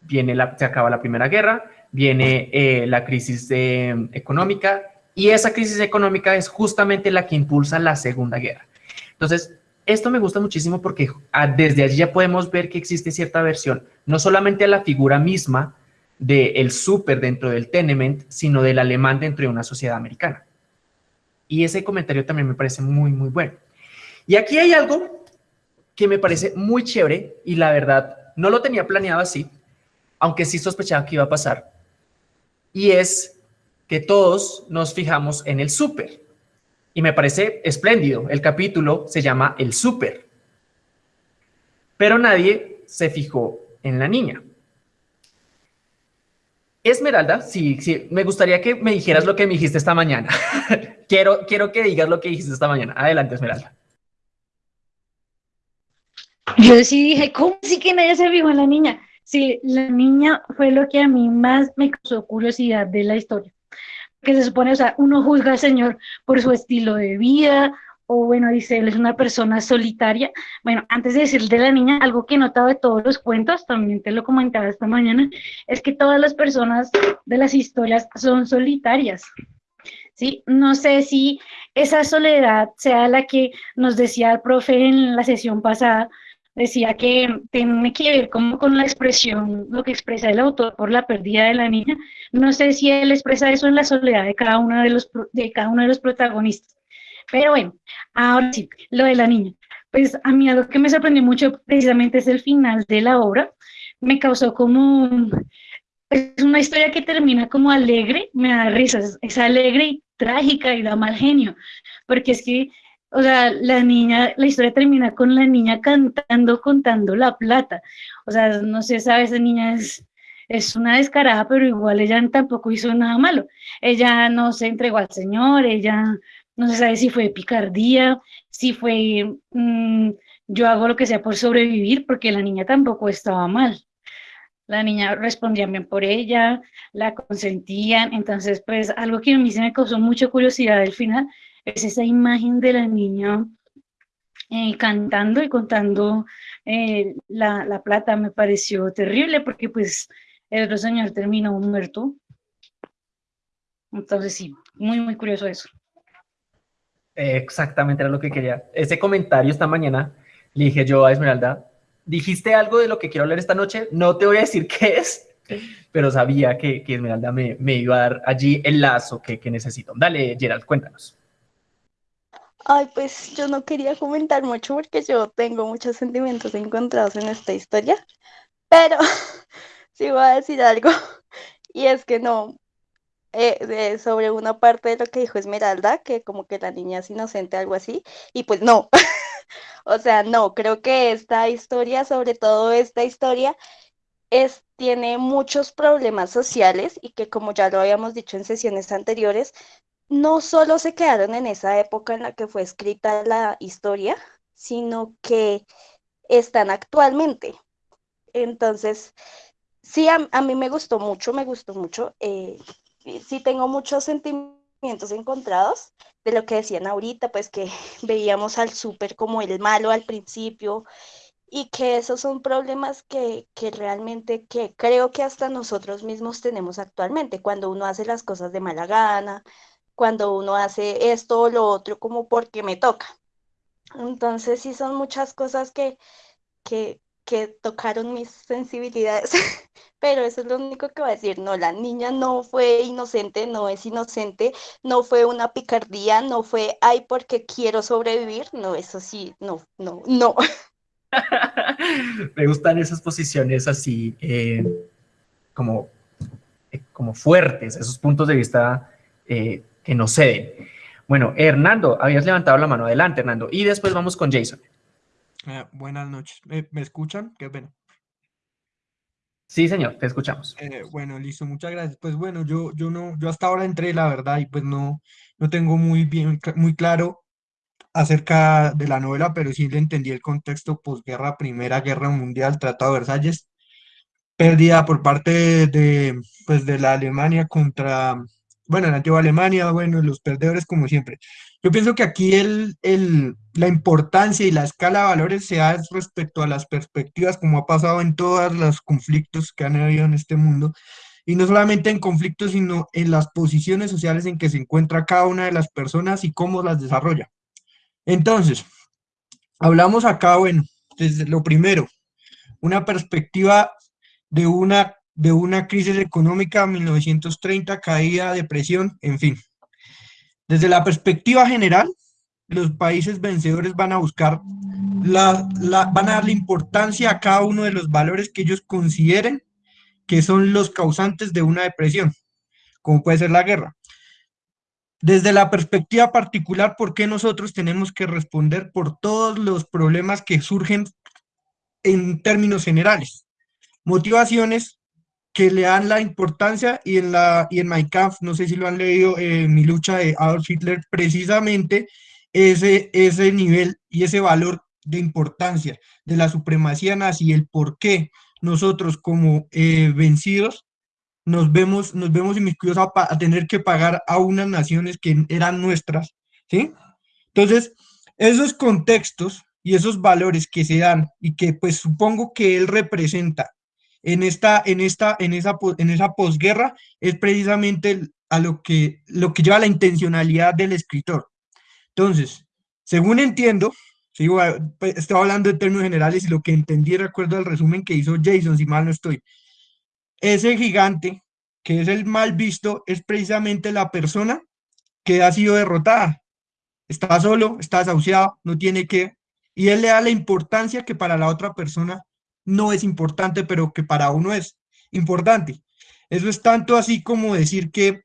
Viene la, se acaba la Primera Guerra, viene eh, la crisis económica y esa crisis económica es justamente la que impulsa la Segunda Guerra. Entonces, esto me gusta muchísimo porque ah, desde allí ya podemos ver que existe cierta versión, no solamente a la figura misma, del súper dentro del tenement, sino del alemán dentro de una sociedad americana. Y ese comentario también me parece muy, muy bueno. Y aquí hay algo que me parece muy chévere y la verdad no lo tenía planeado así, aunque sí sospechaba que iba a pasar. Y es que todos nos fijamos en el súper. Y me parece espléndido. El capítulo se llama El súper. Pero nadie se fijó en la niña. Esmeralda, sí, sí, me gustaría que me dijeras lo que me dijiste esta mañana. quiero, quiero que digas lo que dijiste esta mañana. Adelante, Esmeralda. Yo sí dije, ¿cómo sí que nadie se fijó en la niña? Sí, la niña fue lo que a mí más me causó curiosidad de la historia. Que se supone, o sea, uno juzga al Señor por su estilo de vida, o bueno, dice, él es una persona solitaria. Bueno, antes de decir de la niña, algo que he notado de todos los cuentos, también te lo comentaba esta mañana, es que todas las personas de las historias son solitarias. ¿Sí? No sé si esa soledad sea la que nos decía el profe en la sesión pasada, decía que tiene que ver como con la expresión, lo que expresa el autor por la pérdida de la niña. No sé si él expresa eso en la soledad de cada uno de los, de cada uno de los protagonistas. Pero bueno, ahora sí, lo de la niña. Pues a mí algo que me sorprendió mucho precisamente es el final de la obra. Me causó como... Es una historia que termina como alegre, me da risas, es alegre y trágica y da mal genio, porque es que, o sea, la niña, la historia termina con la niña cantando, contando la plata. O sea, no sé, sabe, esa niña es, es una descarada, pero igual ella tampoco hizo nada malo. Ella no se entregó al Señor, ella no se sabe si fue picardía, si fue mm, yo hago lo que sea por sobrevivir, porque la niña tampoco estaba mal. La niña respondía bien por ella, la consentían, entonces pues algo que a mí se me causó mucha curiosidad al final es esa imagen de la niña eh, cantando y contando eh, la, la, plata, me pareció terrible porque pues el otro señor terminó muerto. Entonces sí, muy muy curioso eso. Exactamente era lo que quería. Ese comentario esta mañana le dije yo a Esmeralda, dijiste algo de lo que quiero hablar esta noche, no te voy a decir qué es, pero sabía que, que Esmeralda me, me, iba a dar allí el lazo que, que necesito. Dale, Gerald, cuéntanos. Ay, pues yo no quería comentar mucho porque yo tengo muchos sentimientos encontrados en esta historia, pero sí voy a decir algo, y es que no, eh, sobre una parte de lo que dijo Esmeralda, que como que la niña es inocente, algo así, y pues no, o sea, no, creo que esta historia, sobre todo esta historia, es, tiene muchos problemas sociales y que como ya lo habíamos dicho en sesiones anteriores, no solo se quedaron en esa época en la que fue escrita la historia, sino que están actualmente. Entonces, sí, a, mí me gustó mucho, me gustó mucho. Eh, sí tengo muchos sentimientos encontrados de lo que decían ahorita, pues que veíamos al súper como el malo al principio y que esos son problemas que, que, realmente que creo que hasta nosotros mismos tenemos actualmente, cuando uno hace las cosas de mala gana, cuando uno hace esto o lo otro como porque me toca. Entonces sí son muchas cosas que, que, que tocaron mis sensibilidades, pero eso es lo único que voy a decir, no, la niña no fue inocente, no es inocente, no fue una picardía, no fue, ay, porque quiero sobrevivir, no, eso sí, no, no, no. Me gustan esas posiciones así, eh, como como fuertes, esos puntos de vista que nos ceden. Bueno, Hernando, habías levantado la mano. Adelante, Hernando. Y después vamos con Jason. Buenas noches. ¿Me, escuchan? Qué pena. Sí, señor, te escuchamos. bueno, listo, muchas gracias. Pues bueno, yo, yo no, yo hasta ahora entré, la verdad, y pues no, no tengo muy bien, muy claro acerca de la novela, pero sí le entendí el contexto posguerra, Primera Guerra Mundial, Tratado de Versalles, pérdida por parte de, pues, de la Alemania contra, bueno, la antigua Alemania, bueno, los perdedores como siempre. Yo pienso que aquí el, el, la importancia y la escala de valores se da respecto a las perspectivas, como ha pasado en todos los conflictos que han habido en este mundo, y no solamente en conflictos, sino en las posiciones sociales en que se encuentra cada una de las personas y cómo las desarrolla. Entonces, hablamos acá, bueno, desde lo primero, una perspectiva de una, de una crisis económica 1930, caída, depresión, en fin. Desde la perspectiva general, los países vencedores van a buscar, la, la, van a darle importancia a cada uno de los valores que ellos consideren que son los causantes de una depresión, como puede ser la guerra. Desde la perspectiva particular, ¿por qué nosotros tenemos que responder por todos los problemas que surgen en términos generales? Motivaciones que le dan la importancia y en, la, y en My Kampf, no sé si lo han leído, eh, mi lucha de Adolf Hitler, precisamente ese, ese nivel y ese valor de importancia de la supremacía nazi, el por qué nosotros como eh, vencidos nos vemos, nos vemos inmiscuidos a, a, tener que pagar a unas naciones que eran nuestras, ¿sí? Entonces, esos contextos y esos valores que se dan y que pues supongo que él representa en esta, en esta, en esa, en esa posguerra es precisamente a lo que, lo que lleva la intencionalidad del escritor. Entonces, según entiendo, sigo, pues, estoy hablando en términos generales y lo que entendí recuerdo al resumen que hizo Jason, si mal no estoy, ese gigante que es el mal visto es precisamente la persona que ha sido derrotada. Está solo, está desahuciado, no tiene que, y él le da la importancia que para la otra persona no es importante, pero que para uno es importante. Eso es tanto así como decir que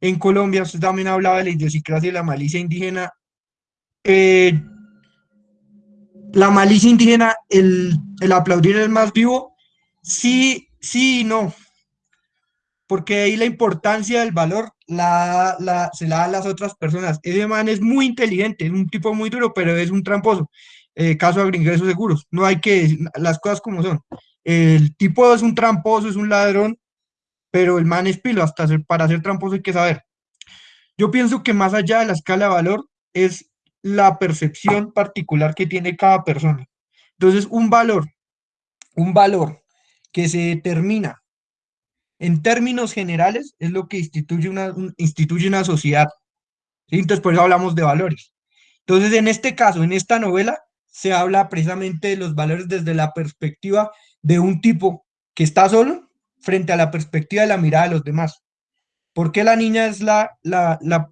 en Colombia, usted también hablaba de la idiosincrasia y la malicia indígena. Eh, la malicia indígena, el, el aplaudir el más vivo, sí, sí y no. Porque ahí la importancia del valor la, la, se la da a las otras personas. Ese man es muy inteligente, es un tipo muy duro, pero es un tramposo. Eh, caso de ingresos seguros. No hay que las cosas como son. El tipo es un tramposo, es un ladrón, pero el man es pilo, hasta para ser tramposo hay que saber. Yo pienso que más allá de la escala de valor es la percepción particular que tiene cada persona. Entonces, un valor, un valor que se determina en términos generales es lo que instituye una, instituye una sociedad. Entonces, por eso hablamos de valores. Entonces, en este caso, en esta novela, se habla precisamente de los valores desde la perspectiva de un tipo que está solo frente a la perspectiva de la mirada de los demás. Porque la niña es la, la, la,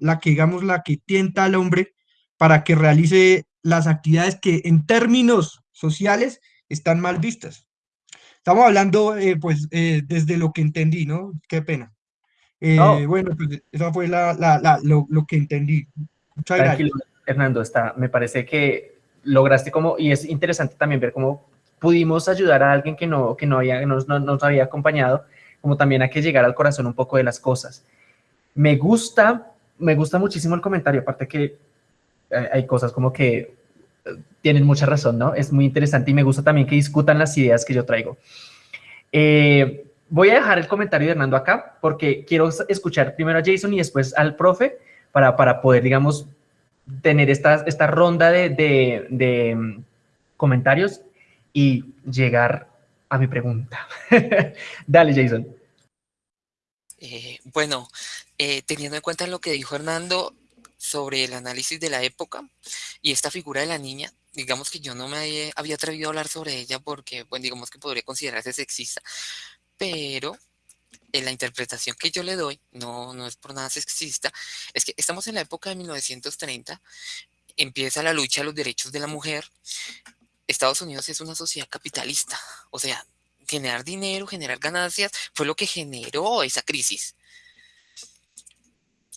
la, que, digamos, la que tienta al hombre para que realice las actividades que en términos sociales están mal vistas? Estamos hablando, eh, pues, eh, desde lo que entendí, ¿no? Qué pena. Eh, bueno, pues eso fue la, la, lo, lo, que entendí. Muchas Tranquilo, gracias. Hernando, está, me parece que lograste como, y es interesante también ver cómo pudimos ayudar a alguien que no, que no, había, nos, no, había acompañado, como también a que llegara al corazón un poco de las cosas. Me gusta, me gusta muchísimo el comentario, aparte que hay cosas como que eh, tienen mucha razón, ¿no? Es muy interesante y me gusta también que discutan las ideas que yo traigo. Eh, voy a dejar el comentario de Hernando acá porque quiero escuchar primero a Jason y después al profe para, para poder, digamos, tener esta, esta ronda de, mm, comentarios y llegar a mi pregunta. Dale, Jason. Eh, bueno, eh, teniendo en cuenta lo que dijo Hernando sobre el análisis de la época y esta figura de la niña, digamos que yo no me había atrevido a hablar sobre ella porque, bueno, digamos que podría considerarse sexista, pero en la interpretación que yo le doy, no, no es por nada sexista, es que estamos en la época de 1930, empieza la lucha a los derechos de la mujer, Estados Unidos es una sociedad capitalista, o sea, generar dinero, generar ganancias, fue lo que generó esa crisis.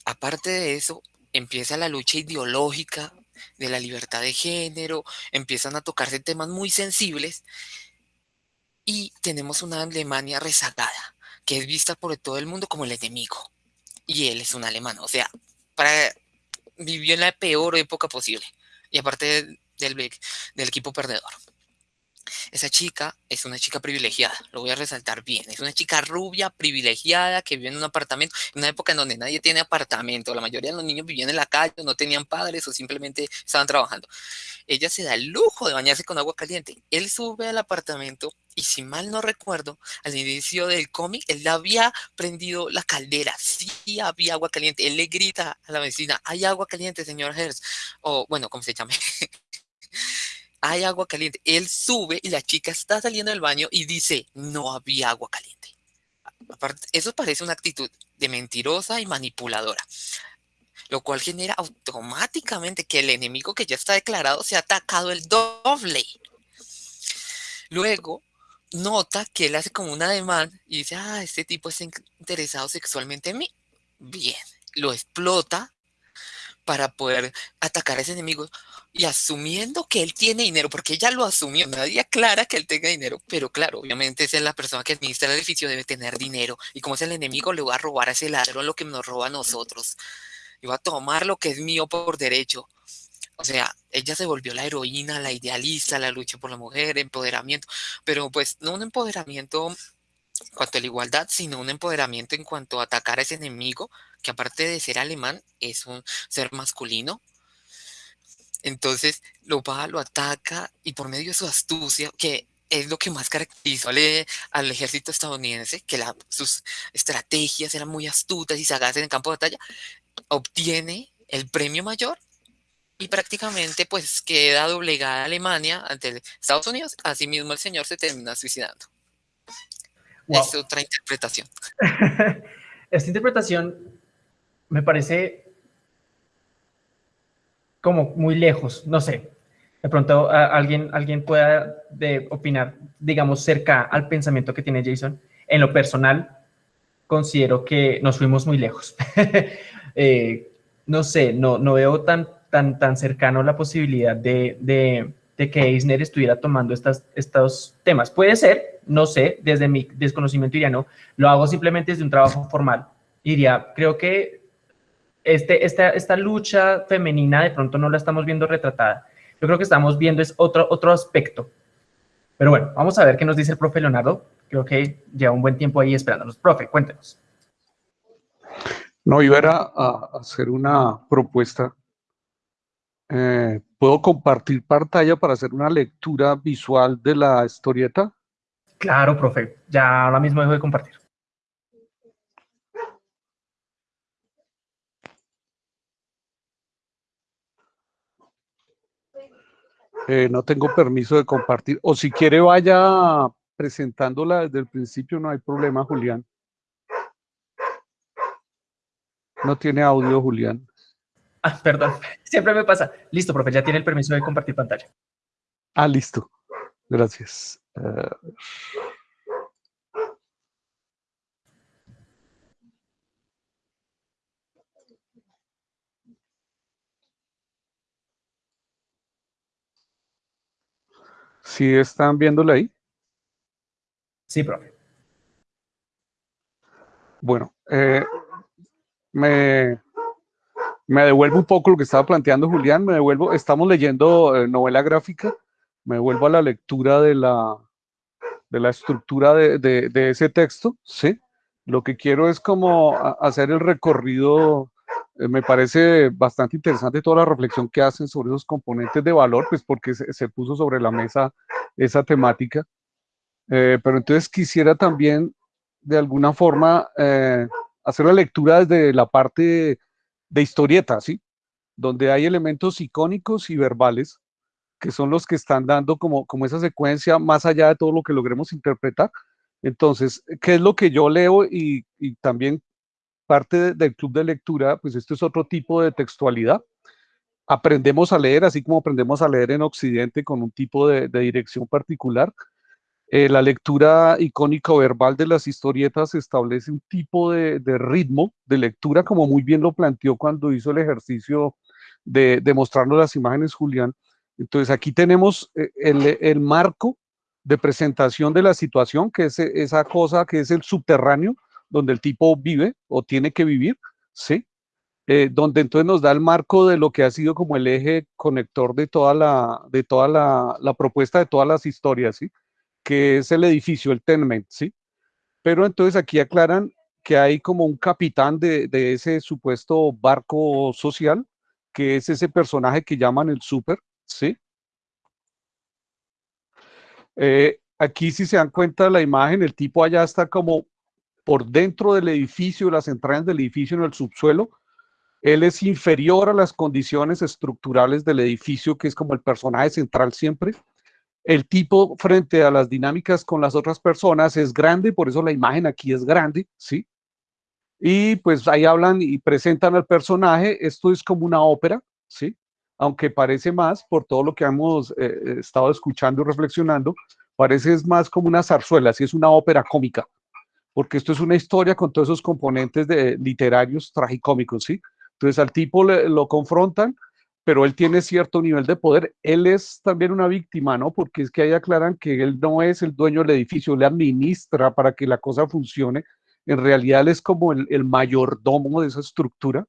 Aparte de eso, empieza la lucha ideológica de la libertad de género, empiezan a tocarse temas muy sensibles y tenemos una Alemania rezagada, que es vista por todo el mundo como el enemigo. Y él es un alemán, o sea, para, vivió en la peor época posible. Y aparte del, del equipo perdedor. Esa chica es una chica privilegiada, lo voy a resaltar bien. Es una chica rubia, privilegiada, que vive en un apartamento, en una época en donde nadie tiene apartamento. La mayoría de los niños vivían en la calle, no tenían padres o simplemente estaban trabajando. Ella se da el lujo de bañarse con agua caliente. Él sube al apartamento y si mal no recuerdo, al inicio del cómic, él había prendido la caldera. Sí había agua caliente. Él le grita a la vecina, hay agua caliente, señor Hertz. O bueno, ¿cómo se llama? hay agua caliente. Él sube y la chica está saliendo del baño y dice, no había agua caliente. Eso parece una actitud de mentirosa y manipuladora, lo cual genera automáticamente que el enemigo que ya está declarado se ha atacado el doble. Luego, nota que él hace como una demanda y dice, ah, este tipo está interesado sexualmente en mí. Bien, lo explota para poder atacar a ese enemigo y asumiendo que él tiene dinero, porque ella lo asumió, nadie aclara que él tenga dinero, pero claro, obviamente es la persona que administra el edificio, debe tener dinero, y como es el enemigo, le va a robar a ese ladrón lo que nos roba a nosotros, y va a tomar lo que es mío por derecho. O sea, ella se volvió la heroína, la idealista, la lucha por la mujer, empoderamiento, pero pues no un empoderamiento en cuanto a la igualdad, sino un empoderamiento en cuanto a atacar a ese enemigo, que aparte de ser alemán, es un ser masculino. Entonces lo va, lo ataca y por medio de su astucia, que es lo que más caracterizó al, ejército estadounidense, que sus estrategias eran muy astutas y sagaces en el campo de batalla, obtiene el premio mayor y prácticamente pues queda doblegada Alemania ante Estados Unidos. Asimismo el señor se termina suicidando. Es otra interpretación. Esta interpretación me parece como muy lejos, no sé. De pronto alguien, alguien pueda de opinar, digamos, cerca al pensamiento que tiene Jason. En lo personal, considero que nos fuimos muy lejos. Eh, no sé, no, no veo tan, tan, tan cercano la posibilidad de, de que Eisner estuviera tomando estas, estos temas. Puede ser, no sé, desde mi desconocimiento diría no, lo hago simplemente desde un trabajo formal. Diría, creo que este, esta, esta lucha femenina de pronto no la estamos viendo retratada. Yo creo que estamos viendo es otro, otro aspecto. Pero bueno, vamos a ver qué nos dice el profe Leonardo. Creo que lleva un buen tiempo ahí esperándonos. Profe, cuéntenos. No, iba a, a hacer una propuesta eh, ¿Puedo compartir pantalla para hacer una lectura visual de la historieta? Claro, profe. Ya ahora mismo dejo de compartir. Eh, no tengo permiso de compartir. O si quiere vaya presentándola desde el principio, no hay problema, Julián. No tiene audio, Julián. Ah, perdón, siempre me pasa. Listo, profe, ya tiene el permiso de compartir pantalla. Ah, listo. Gracias. Uh... ¿Sí están viéndola ahí? Sí, profe. Bueno, eh, me me devuelvo un poco lo que estaba planteando Julián, me devuelvo, estamos leyendo eh, novela gráfica, me devuelvo a la lectura de la, de la estructura de, de, ese texto, ¿sí? Lo que quiero es como hacer el recorrido, eh, me parece bastante interesante toda la reflexión que hacen sobre esos componentes de valor, pues porque se, puso sobre la mesa esa temática. Eh, pero entonces quisiera también, de alguna forma, hacer la lectura desde la parte de historieta, ¿sí? Donde hay elementos icónicos y verbales que son los que están dando como, como esa secuencia más allá de todo lo que logremos interpretar. Entonces, ¿qué es lo que yo leo? Y, también parte del club de lectura, pues esto es otro tipo de textualidad. Aprendemos a leer, así como aprendemos a leer en Occidente con un tipo de, dirección particular. Eh, la lectura icónica verbal de las historietas establece un tipo de, ritmo de lectura, como muy bien lo planteó cuando hizo el ejercicio de, de mostrarnos las imágenes Julián. Entonces aquí tenemos eh, el, el, marco de presentación de la situación, que es esa cosa que es el subterráneo, donde el tipo vive o tiene que vivir, ¿sí? Eh, donde entonces nos da el marco de lo que ha sido como el eje conector de toda la, de toda la, la propuesta de todas las historias, ¿sí? Que es el edificio, el tenement, ¿sí? Pero entonces aquí aclaran que hay como un capitán de, de ese supuesto barco social, que es ese personaje que llaman el super, ¿sí? Eh, aquí si se dan cuenta de la imagen, el tipo allá está como por dentro del edificio, las entrañas del edificio en el subsuelo, él es inferior a las condiciones estructurales del edificio, que es como el personaje central siempre, el tipo frente a las dinámicas con las otras personas es grande, por eso la imagen aquí es grande, ¿sí? Y pues ahí hablan y presentan al personaje, esto es como una ópera, ¿sí? Aunque parece más, por todo lo que hemos eh, estado escuchando y reflexionando, parece más como una zarzuela, sí es una ópera cómica, porque esto es una historia con todos esos componentes de, literarios tragicómicos, ¿sí? Entonces al tipo lo confrontan, pero él tiene cierto nivel de poder. Él es también una víctima, ¿no? Porque es que ahí aclaran que él no es el dueño del edificio, le administra para que la cosa funcione. En realidad él es como el, mayordomo de esa estructura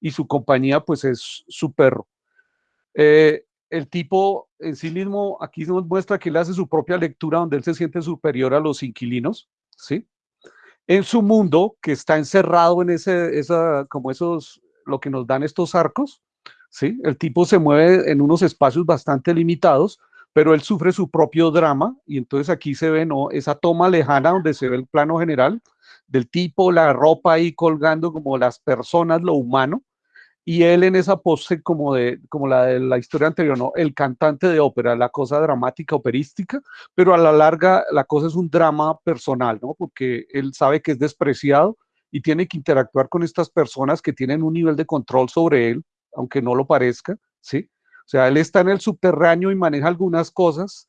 y su compañía pues es su perro. Eh, el tipo en sí mismo aquí nos muestra que él hace su propia lectura donde él se siente superior a los inquilinos, ¿sí? En su mundo que está encerrado en ese, esa, como esos, lo que nos dan estos arcos, ¿sí? El tipo se mueve en unos espacios bastante limitados, pero él sufre su propio drama y entonces aquí se ve ¿no? esa toma lejana donde se ve el plano general del tipo, la ropa ahí colgando como las personas, lo humano, y él en esa pose como, de, como la de la historia anterior, ¿no? El cantante de ópera, la cosa dramática, operística, pero a la larga la cosa es un drama personal, ¿no? Porque él sabe que es despreciado y tiene que interactuar con estas personas que tienen un nivel de control sobre él, aunque no lo parezca, ¿sí? O sea, él está en el subterráneo y maneja algunas cosas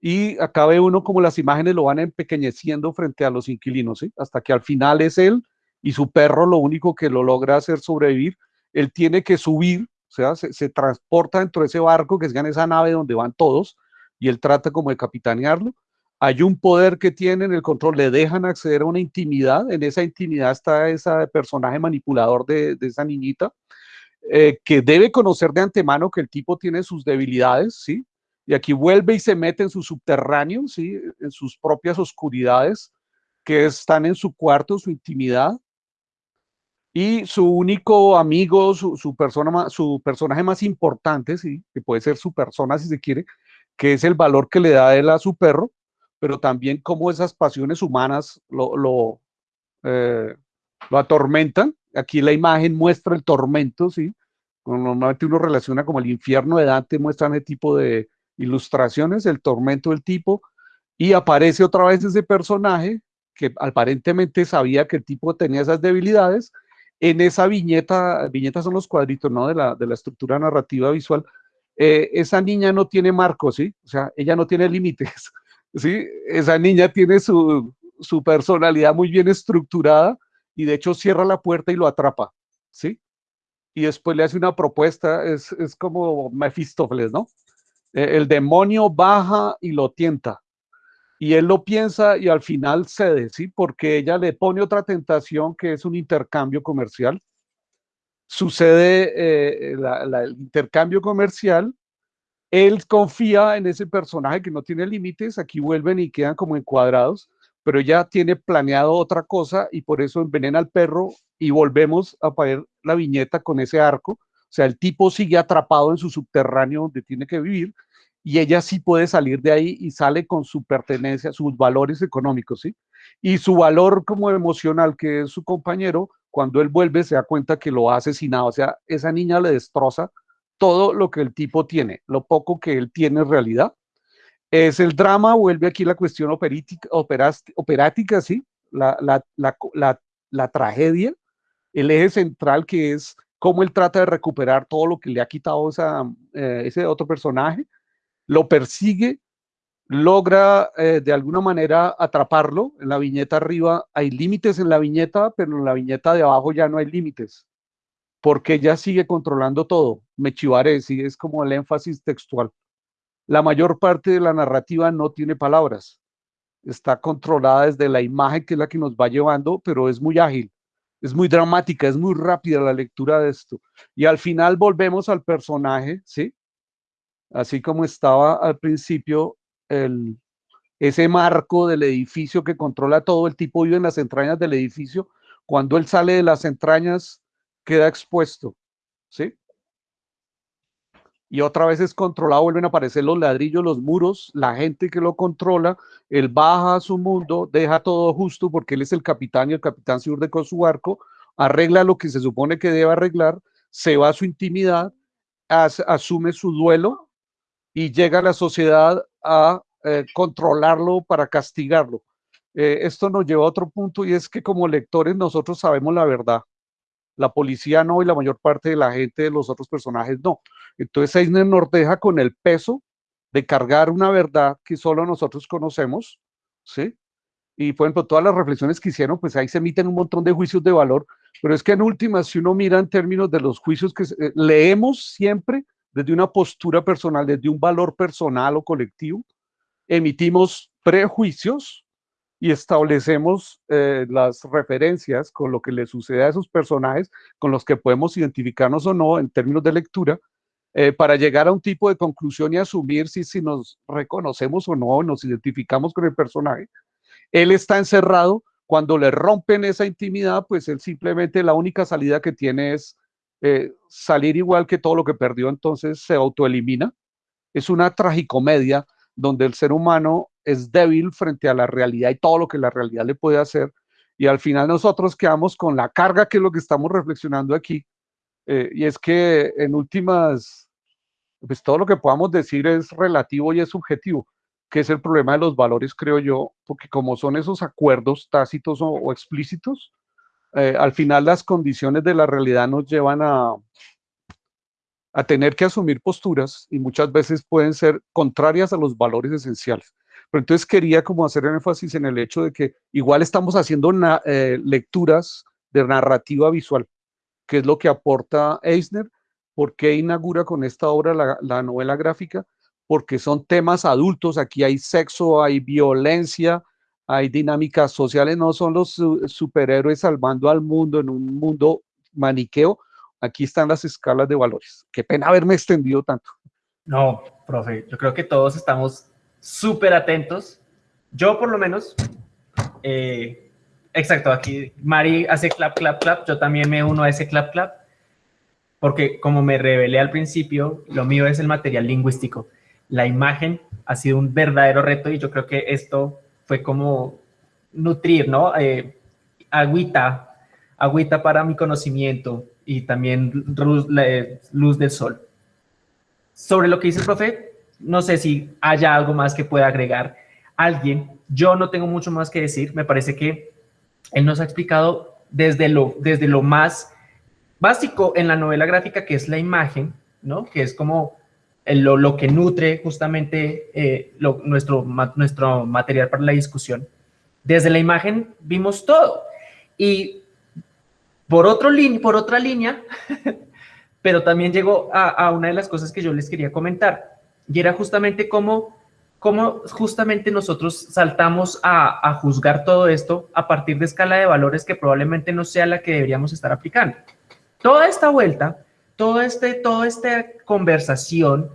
y acá ve uno como las imágenes lo van empequeñeciendo frente a los inquilinos, ¿sí? Hasta que al final es él y su perro lo único que lo logra hacer sobrevivir. Él tiene que subir, o sea, se, transporta dentro de ese barco que es en esa nave donde van todos y él trata como de capitanearlo. Hay un poder que tienen, el control, le dejan acceder a una intimidad. En esa intimidad está ese personaje manipulador de, de esa niñita eh, que debe conocer de antemano que el tipo tiene sus debilidades, ¿sí? Y aquí vuelve y se mete en su subterráneo, ¿sí? En sus propias oscuridades, que están en su cuarto, su intimidad. Y su único amigo, su, persona, su personaje más importante, ¿sí? Que puede ser su persona si se quiere, que es el valor que le da él a su perro, pero también cómo esas pasiones humanas lo, lo, eh, lo atormentan aquí la imagen muestra el tormento, ¿sí? Normalmente uno relaciona como el infierno de Dante, muestran ese tipo de ilustraciones, el tormento del tipo, y aparece otra vez ese personaje que aparentemente sabía que el tipo tenía esas debilidades. En esa viñeta, viñetas son los cuadritos, ¿no? De la, de la estructura narrativa visual. Eh, esa niña no tiene marcos, ¿sí? O sea, ella no tiene límites, ¿sí? Esa niña tiene su, su personalidad muy bien estructurada y de hecho cierra la puerta y lo atrapa, ¿sí? Y después le hace una propuesta, es, es como Mefistófeles, ¿no? E, el demonio baja y lo tienta. Y él lo piensa y al final cede, ¿sí? Porque ella le pone otra tentación que es un intercambio comercial. Sucede eh, el intercambio comercial él confía en ese personaje que no tiene límites, aquí vuelven y quedan como encuadrados, pero ya tiene planeado otra cosa y por eso envenena al perro y volvemos a poner la viñeta con ese arco. O sea, el tipo sigue atrapado en su subterráneo donde tiene que vivir y ella sí puede salir de ahí y sale con su pertenencia, sus valores económicos, ¿sí? Y su valor como emocional, que es su compañero, cuando él vuelve se da cuenta que lo ha asesinado. O sea, esa niña le destroza todo lo que el tipo tiene, lo poco que él tiene en realidad es el drama, vuelve aquí la cuestión operítica, operática, ¿sí? La, la, la, la, tragedia, el eje central que es cómo él trata de recuperar todo lo que le ha quitado eh, ese otro personaje, lo persigue, logra eh, de alguna manera atraparlo. En la viñeta arriba hay límites en la viñeta, pero en la viñeta de abajo ya no hay límites, porque ella sigue controlando todo. Me chivaré, sí, es como el énfasis textual. La mayor parte de la narrativa no tiene palabras. Está controlada desde la imagen que es la que nos va llevando, pero es muy ágil, es muy dramática, es muy rápida la lectura de esto. Y al final volvemos al personaje, ¿sí? Así como estaba al principio el, ese marco del edificio que controla todo, el tipo vive en las entrañas del edificio, cuando él sale de las entrañas queda expuesto, ¿sí? Y otra vez es controlado, vuelven a aparecer los ladrillos, los muros, la gente que lo controla, él baja a su mundo, deja todo justo porque él es el capitán y el capitán se urde con su barco, arregla lo que se supone que debe arreglar, se va a su intimidad, asume su duelo y llega la sociedad a eh, controlarlo para castigarlo. Eh, esto nos lleva a otro punto y es que como lectores nosotros sabemos la verdad. La policía no y la mayor parte de la gente de los otros personajes no. Entonces Eisner nos deja con el peso de cargar una verdad que solo nosotros conocemos, ¿sí? Y por ejemplo, todas las reflexiones que hicieron, pues ahí se emiten un montón de juicios de valor, pero es que en últimas, si uno mira en términos de los juicios que eh, leemos siempre desde una postura personal, desde un valor personal o colectivo, emitimos prejuicios y establecemos eh, las referencias con lo que le sucede a esos personajes, con los que podemos identificarnos o no en términos de lectura, eh, para llegar a un tipo de conclusión y asumir si, si nos reconocemos o no, nos identificamos con el personaje. Él está encerrado, cuando le rompen esa intimidad, pues él simplemente la única salida que tiene es eh, salir igual que todo lo que perdió, entonces se autoelimina. Es una tragicomedia donde el ser humano es débil frente a la realidad y todo lo que la realidad le puede hacer. Y al final nosotros quedamos con la carga que es lo que estamos reflexionando aquí. Eh, y es que en últimas, pues todo lo que podamos decir es relativo y es subjetivo, que es el problema de los valores, creo yo, porque como son esos acuerdos tácitos o explícitos, eh, al final las condiciones de la realidad nos llevan a, a tener que asumir posturas y muchas veces pueden ser contrarias a los valores esenciales. Pero entonces quería como hacer énfasis en el hecho de que igual estamos haciendo eh, lecturas de narrativa visual, que es lo que aporta Eisner. ¿Por qué inaugura con esta obra la, la novela gráfica? Porque son temas adultos, aquí hay sexo, hay violencia, hay dinámicas sociales, no son los superhéroes salvando al mundo en un mundo maniqueo, aquí están las escalas de valores. Qué pena haberme extendido tanto. No, profe, yo creo que todos estamos súper atentos. Yo por lo menos, eh, exacto, aquí Mari hace clap, clap, clap, yo también me uno a ese clap, clap, porque como me revelé al principio, lo mío es el material lingüístico. La imagen ha sido un verdadero reto y yo creo que esto fue como nutrir, ¿no? Eh, agüita, agüita para mi conocimiento y también luz, luz del sol. Sobre lo que dice el profe, no sé si haya algo más que pueda agregar alguien. Yo no tengo mucho más que decir. Me parece que él nos ha explicado desde lo, desde lo más básico en la novela gráfica, que es la imagen, ¿no? Que es como lo, lo, que nutre justamente eh, nuestro, nuestro material para la discusión. Desde la imagen vimos todo. Y por, otro por otra línea, pero también llegó a, una de las cosas que yo les quería comentar, y era justamente cómo, cómo justamente nosotros saltamos a, a juzgar todo esto a partir de escala de valores que probablemente no sea la que deberíamos estar aplicando. Toda esta vuelta todo este, toda esta conversación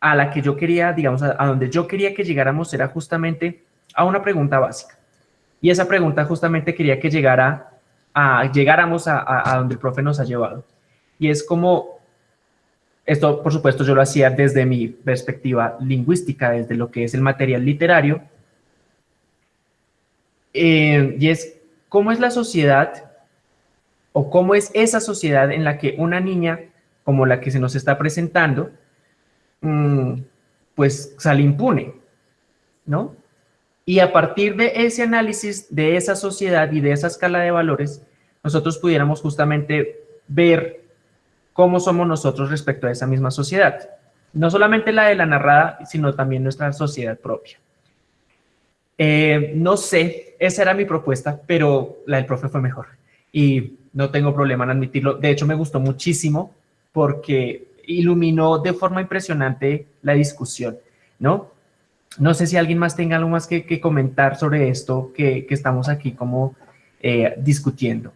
a la que yo quería, digamos, a, donde yo quería que llegáramos era justamente a una pregunta básica. Y esa pregunta justamente quería que llegara a, llegáramos a, a donde el profe nos ha llevado. Y es como, esto por supuesto yo lo hacía desde mi perspectiva lingüística, desde lo que es el material literario, eh, y es cómo es la sociedad o cómo es esa sociedad en la que una niña como la que se nos está presentando, mm, pues sale impune, ¿no? Y a partir de ese análisis de esa sociedad y de esa escala de valores, nosotros pudiéramos justamente ver cómo somos nosotros respecto a esa misma sociedad. no solamente la de la narrada, sino también nuestra sociedad propia. Eh, no sé, esa era mi propuesta, pero la del profe fue mejor y no tengo problema en admitirlo. De hecho, me gustó muchísimo porque iluminó de forma impresionante la discusión, ¿no? No sé si alguien más tenga algo más que, comentar sobre esto que, estamos aquí como eh, discutiendo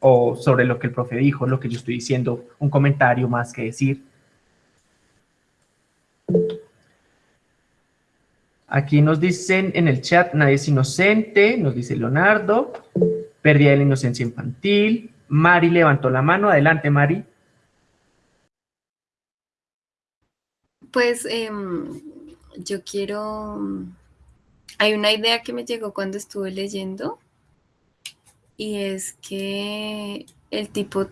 o sobre lo que el profe dijo, lo que yo estoy diciendo, un comentario más que decir. Aquí nos dicen en el chat, nadie es inocente, nos dice Leonardo, pérdida de la inocencia infantil. Mari levantó la mano, adelante Mari. Pues em, yo quiero, hay una idea que me llegó cuando estuve leyendo y es que el tipo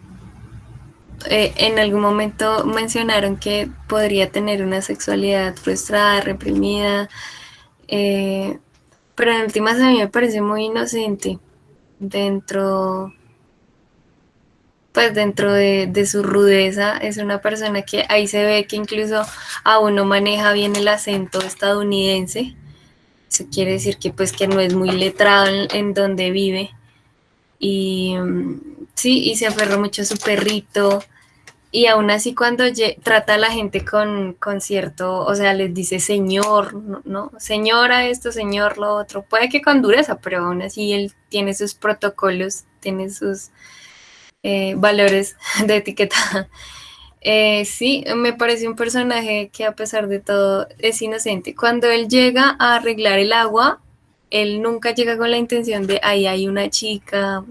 eh, en algún momento mencionaron que podría tener una sexualidad frustrada, reprimida, eh, pero en últimas a mí me parece muy inocente dentro, pues dentro de, su rudeza, es una persona que ahí se ve que incluso aún no maneja bien el acento estadounidense, eso quiere decir que pues que no es muy letrado en, donde vive, y mm, sí, y se aferró mucho a su perrito, y aún así cuando trata a la gente con, con, cierto, o sea, les dice señor, ¿no? Señora esto, señor lo otro, puede que con dureza, pero aún así él tiene sus protocolos, tiene sus eh, valores de etiqueta. Eh, sí, me parece un personaje que a pesar de todo es inocente. Cuando él llega a arreglar el agua, él nunca llega con la intención de ahí hay una chica,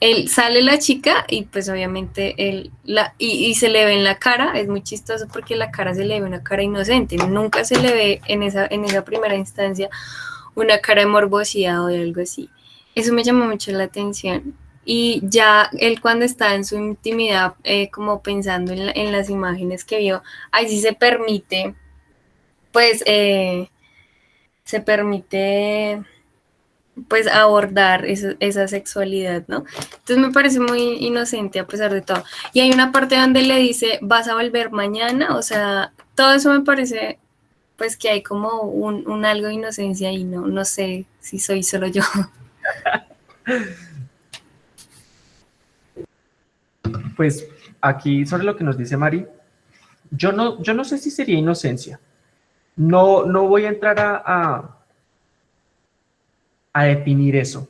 él sale la chica y pues obviamente él la y, se le ve en la cara, es muy chistoso porque la cara se le ve una cara inocente, nunca se le ve en esa, en esa primera instancia una cara de morbosidad o de algo así. Eso me llamó mucho la atención. Y ya él cuando está en su intimidad, eh, como pensando en, las imágenes que vio, ahí sí se permite, pues eh, se permite pues abordar esa sexualidad, ¿no? Entonces me parece muy inocente a pesar de todo. Y hay una parte donde le dice, vas a volver mañana, o sea, todo eso me parece pues que hay como un, algo de inocencia y no, no sé si soy solo yo. Pues aquí sobre lo que nos dice Mari, yo no, yo no sé si sería inocencia. No, no voy a entrar a a definir eso.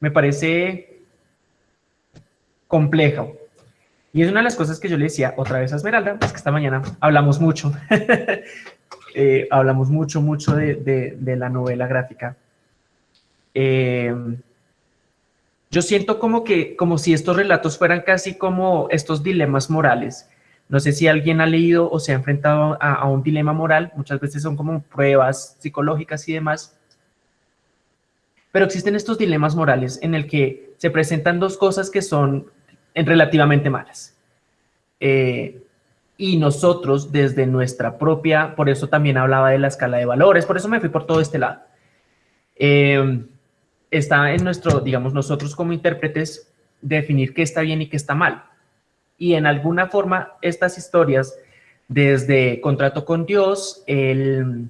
Me parece complejo. Y es una de las cosas que yo le decía otra vez a Esmeralda, es que esta mañana hablamos mucho, eh, hablamos mucho, mucho de, la novela gráfica. Eh, yo siento como que, como si estos relatos fueran casi como estos dilemas morales. No sé si alguien ha leído o se ha enfrentado a, un dilema moral, muchas veces son como pruebas psicológicas y demás, pero existen estos dilemas morales en el que se presentan dos cosas que son relativamente malas. Eh, y nosotros desde nuestra propia, por eso también hablaba de la escala de valores, por eso me fui por todo este lado. Eh, está en nuestro, digamos, nosotros como intérpretes, definir qué está bien y qué está mal. Y en alguna forma, estas historias, desde Contrato con Dios, el,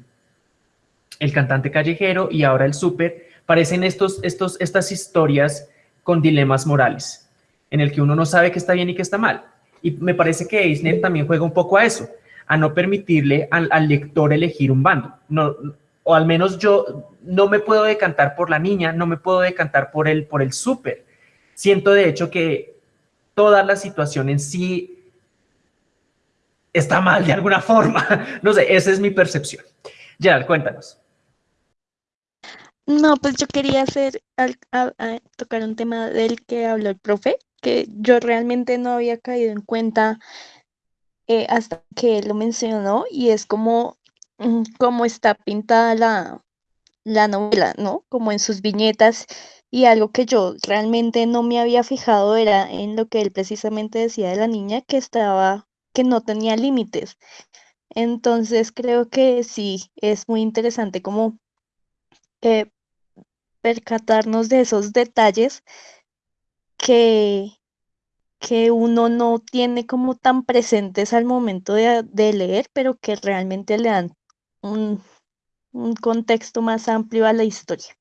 el cantante callejero y ahora el súper, parecen estos, estos, estas historias con dilemas morales, en el que uno no sabe qué está bien y qué está mal. Y me parece que Eisner también juega un poco a eso, a no permitirle al, lector elegir un bando. No, o al menos yo no me puedo decantar por la niña, no me puedo decantar por el, por el súper. Siento de hecho que toda la situación en sí está mal de alguna forma. No sé, esa es mi percepción. Gerald, cuéntanos. No, pues yo quería hacer, tocar un tema del que habló el profe, que yo realmente no había caído en cuenta eh, hasta que él lo mencionó, y es como, mm, cómo está pintada la, la novela, ¿no? Como en sus viñetas, y algo que yo realmente no me había fijado era en lo que él precisamente decía de la niña, que estaba, que no tenía límites. Entonces creo que sí, es muy interesante como eh, percatarnos de esos detalles que, que uno no tiene como tan presentes al momento de, de leer, pero que realmente le dan un, un contexto más amplio a la historia.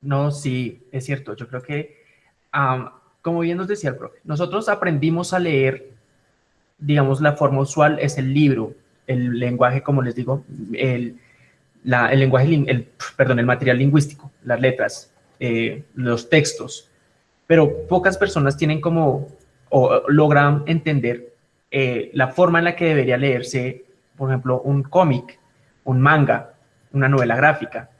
No, sí, es cierto. Yo creo que, am, como bien nos decía el profe, nosotros aprendimos a leer, digamos, la forma usual es el libro, el lenguaje, como les digo, el, la- el lenguaje, el, perdón, el material lingüístico, las letras, eh, los textos, pero pocas personas tienen como, o o logran entender eh, la forma en la que debería leerse, por ejemplo, un cómic, un manga, una novela gráfica.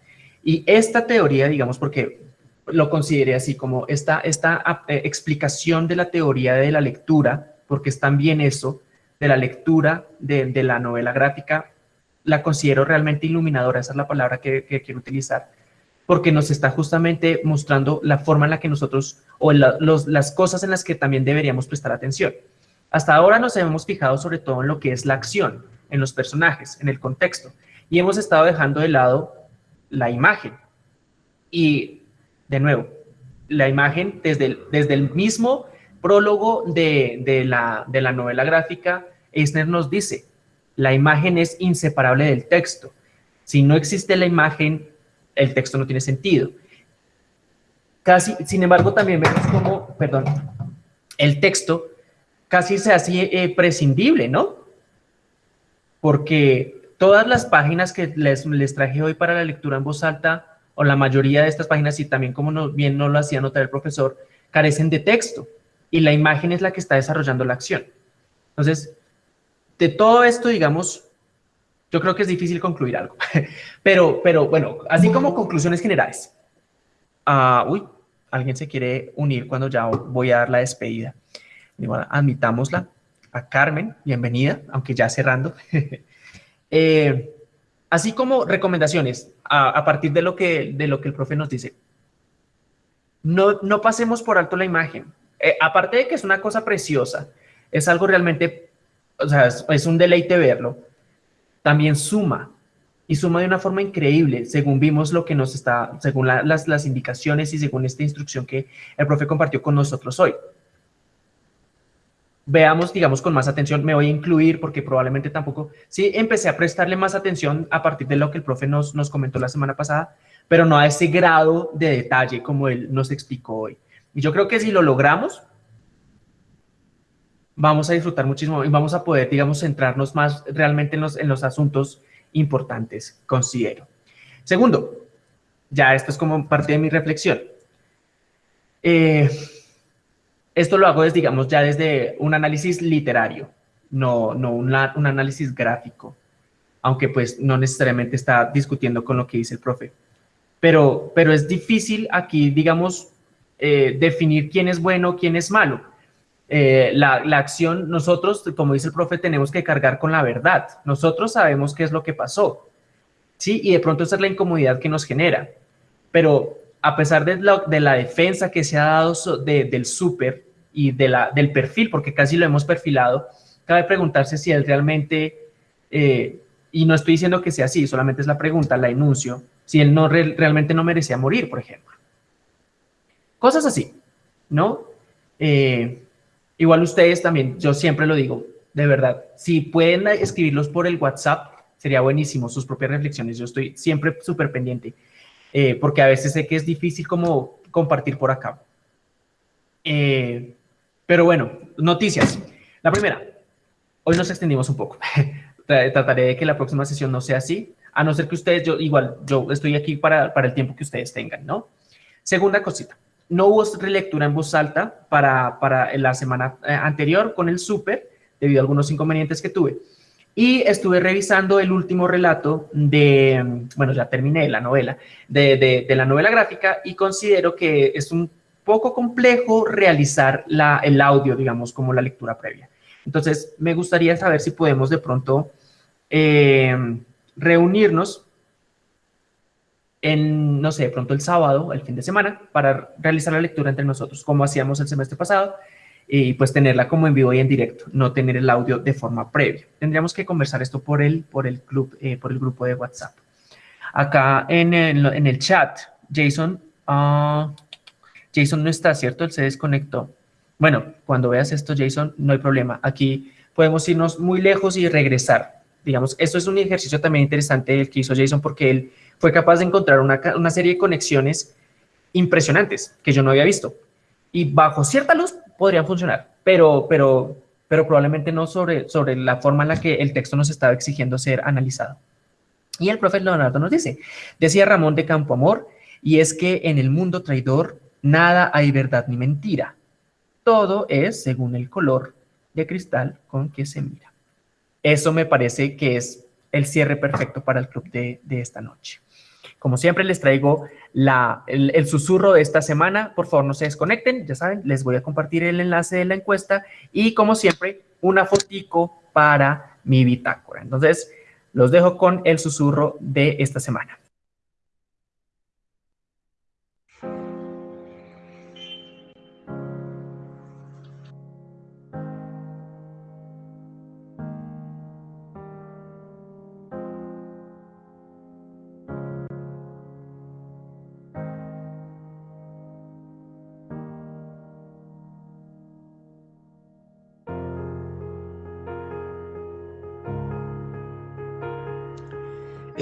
Y esta teoría, digamos, porque lo consideré así como esta, esta eh, explicación de la teoría de la lectura, porque es también eso, de la lectura de, de la novela gráfica, la considero realmente iluminadora, esa es la palabra que, quiero utilizar, porque nos está justamente mostrando la forma en la que nosotros, o la- las cosas en las que también deberíamos prestar atención. Hasta ahora nos hemos fijado sobre todo en lo que es la acción, en los personajes, en el contexto, y hemos estado dejando de lado la imagen. Y, de nuevo, la imagen desde el, desde el mismo prólogo de, de la, de la novela gráfica, Eisner nos dice, la imagen es inseparable del texto. Si no existe la imagen, el texto no tiene sentido. Casi, sin embargo, también vemos como, perdón, el texto casi se hace eh, prescindible, ¿no? Porque todas las páginas que les, les traje hoy para la lectura en voz alta, o la mayoría de estas páginas, y también como bien no lo hacía notar el profesor, carecen de texto, y la imagen es la que está desarrollando la acción. Entonces, de todo esto, digamos, yo creo que es difícil concluir algo, pero, pero bueno, así como conclusiones generales. Ah, uy, alguien se quiere unir cuando ya voy a dar la despedida. Y bueno, admitámosla a Carmen, bienvenida, aunque ya cerrando. Eh, así como recomendaciones a, partir de lo, que, de lo que el profe nos dice. No, no pasemos por alto la imagen. Eh, aparte de que es una cosa preciosa, es algo realmente, o sea, es, un deleite verlo. También suma, y suma de una forma increíble, según vimos lo que nos está, según la- las, las indicaciones y según esta instrucción que el profe compartió con nosotros hoy. Veamos, digamos, con más atención, me voy a incluir porque probablemente tampoco, sí, empecé a prestarle más atención a partir de lo que el profe nos, nos comentó la semana pasada, pero no a ese grado de detalle como él nos explicó hoy. Y yo creo que si lo logramos, vamos a disfrutar muchísimo y vamos a poder, digamos, centrarnos más realmente en los, en los asuntos importantes, considero. Segundo, ya esto es como parte de mi reflexión. Eh, esto lo hago, desde, digamos, ya desde un análisis literario, no, no un análisis gráfico, aunque pues no necesariamente está discutiendo con lo que dice el profe. Pero, pero es difícil aquí, digamos, eh, definir quién es bueno, quién es malo. Eh, la, la acción, nosotros, como dice el profe, tenemos que cargar con la verdad. Nosotros sabemos qué es lo que pasó, ¿sí? Y de pronto esa es la incomodidad que nos genera. Pero a pesar de la, de la defensa que se ha dado de- del súper y de la, del perfil, porque casi lo hemos perfilado, cabe preguntarse si él realmente, eh, y no estoy diciendo que sea así, solamente es la pregunta, la enuncio, si él no re- realmente no merecía morir, por ejemplo. Cosas así, ¿no? Eh, igual ustedes también, yo siempre lo digo, de verdad, si pueden escribirlos por el WhatsApp, sería buenísimo, sus propias reflexiones, yo estoy siempre súper pendiente, eh, porque a veces sé que es difícil como compartir por acá. Eh, pero bueno, noticias. La primera, hoy nos extendimos un poco. Tra- Trataré de que la próxima sesión no sea así, a no ser que ustedes, yo igual, yo estoy aquí para, para el tiempo que ustedes tengan, ¿no? Segunda cosita, no hubo relectura en voz alta para, para la semana eh, anterior con el súper, debido a algunos inconvenientes que tuve. Y estuve revisando el último relato de, bueno, ya terminé la novela, de- de la novela gráfica y considero que es un poco complejo realizar el audio, digamos, como la lectura previa. Entonces, me gustaría saber si podemos de pronto eh, reunirnos en, no sé, de pronto el sábado, el fin de semana, para realizar la lectura entre nosotros, como hacíamos el semestre pasado, y pues tenerla como en vivo y en directo, no tener el audio de forma previa. Tendríamos que conversar esto por el, por el club, eh, por el grupo de WhatsApp. Acá en el, en el chat, Jason, ah, Jason no está, ¿cierto? Él se desconectó. Bueno, cuando veas esto, Jason, no hay problema. Aquí podemos irnos muy lejos y regresar. Digamos, esto es un ejercicio también interesante el que hizo Jason porque él fue capaz de encontrar una, serie de conexiones impresionantes que yo no había visto. Y bajo cierta luz podrían funcionar, pero, pero, pero probablemente no sobre, sobre la forma en la que el texto nos estaba exigiendo ser analizado. Y el profe Leonardo nos dice, decía Ramón de Campoamor, y es que en el mundo traidor nada hay verdad ni mentira. Todo es según el color de cristal con que se mira. Eso me parece que es el cierre perfecto para el club de, esta noche. Como siempre les traigo la, el, el, susurro de esta semana. Por favor, no se desconecten. Ya saben, les voy a compartir el enlace de la encuesta y como siempre, una fotico para mi bitácora. Entonces, los dejo con el susurro de esta semana.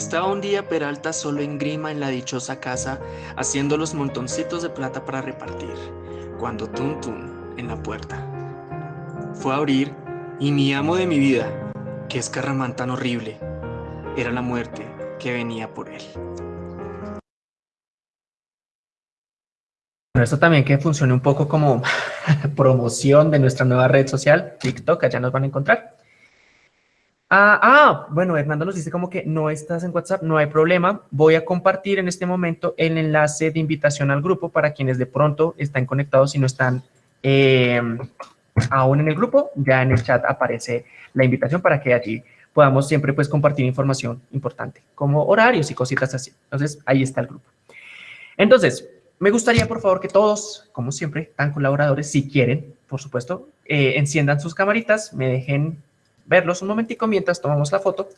Estaba un día Peralta solo en grima en la dichosa casa, haciendo los montoncitos de plata para repartir, cuando tun tun en la puerta. Fue a abrir y mi amo de mi vida, que es Carramán tan horrible, era la muerte que venía por él. Bueno, esto también que funcione un poco como promoción de nuestra nueva red social, TikTok, allá nos van a encontrar. Ah, ah, bueno, Hernando nos dice como que no estás en WhatsApp, no hay problema. Voy a compartir en este momento el enlace de invitación al grupo para quienes de pronto están conectados y no están em, aún en el grupo. Ya en el chat aparece la invitación para que allí podamos siempre pues compartir información importante, como horarios y cositas así. Entonces, ahí está el grupo. Entonces, me gustaría, por favor, que todos, como siempre, tan colaboradores, si quieren, por supuesto, eh, enciendan sus camaritas, me dejen verlos un momentico mientras tomamos la foto.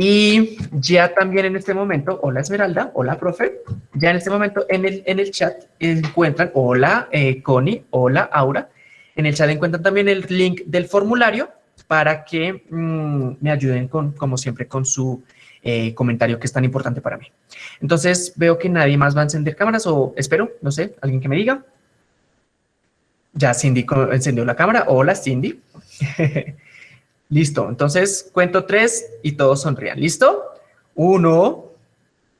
Y ya también en este momento, hola Esmeralda, hola profe, ya en este momento en el, en el chat encuentran, hola eh, Connie, hola Aura, en el chat encuentran también el link del formulario para que mm, me ayuden con, como siempre, con su eh, comentario que es tan importante para mí. Entonces veo que nadie más va a encender cámaras o espero, no sé, alguien que me diga. Ya Cindy encendió la cámara. Hola Cindy. Listo, entonces cuento tres y todos sonrían. ¿Listo? Uno,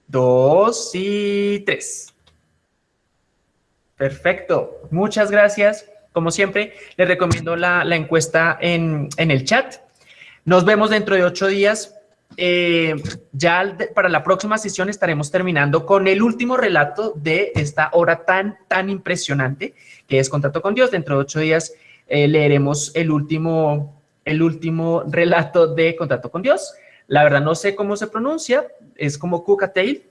dos y tres. Perfecto, muchas gracias. Como siempre, les recomiendo la, encuesta en, el chat. Nos vemos dentro de ocho días. Eh, ya para la próxima sesión estaremos terminando con el último relato de esta hora tan, tan impresionante que es Contacto con Dios. Dentro de ocho días eh, leeremos el último el último relato de Contacto con Dios. La verdad no sé cómo se pronuncia, es como Tail,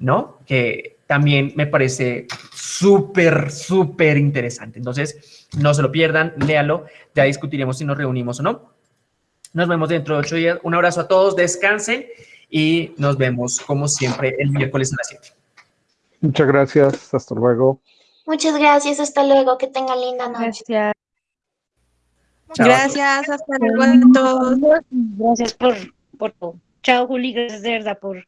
¿no? Que también me parece súper, súper interesante. Entonces, no se lo pierdan, léalo, ya discutiremos si nos reunimos o no. Nos vemos dentro de ocho días. Un abrazo a todos, descansen y nos vemos como siempre el miércoles a las 7. Muchas gracias, hasta luego. Muchas gracias, hasta luego, que tengan linda noche. Gracias. Gracias, hasta luego a todos. Gracias por, por todo. Chao, Juli, gracias de verdad por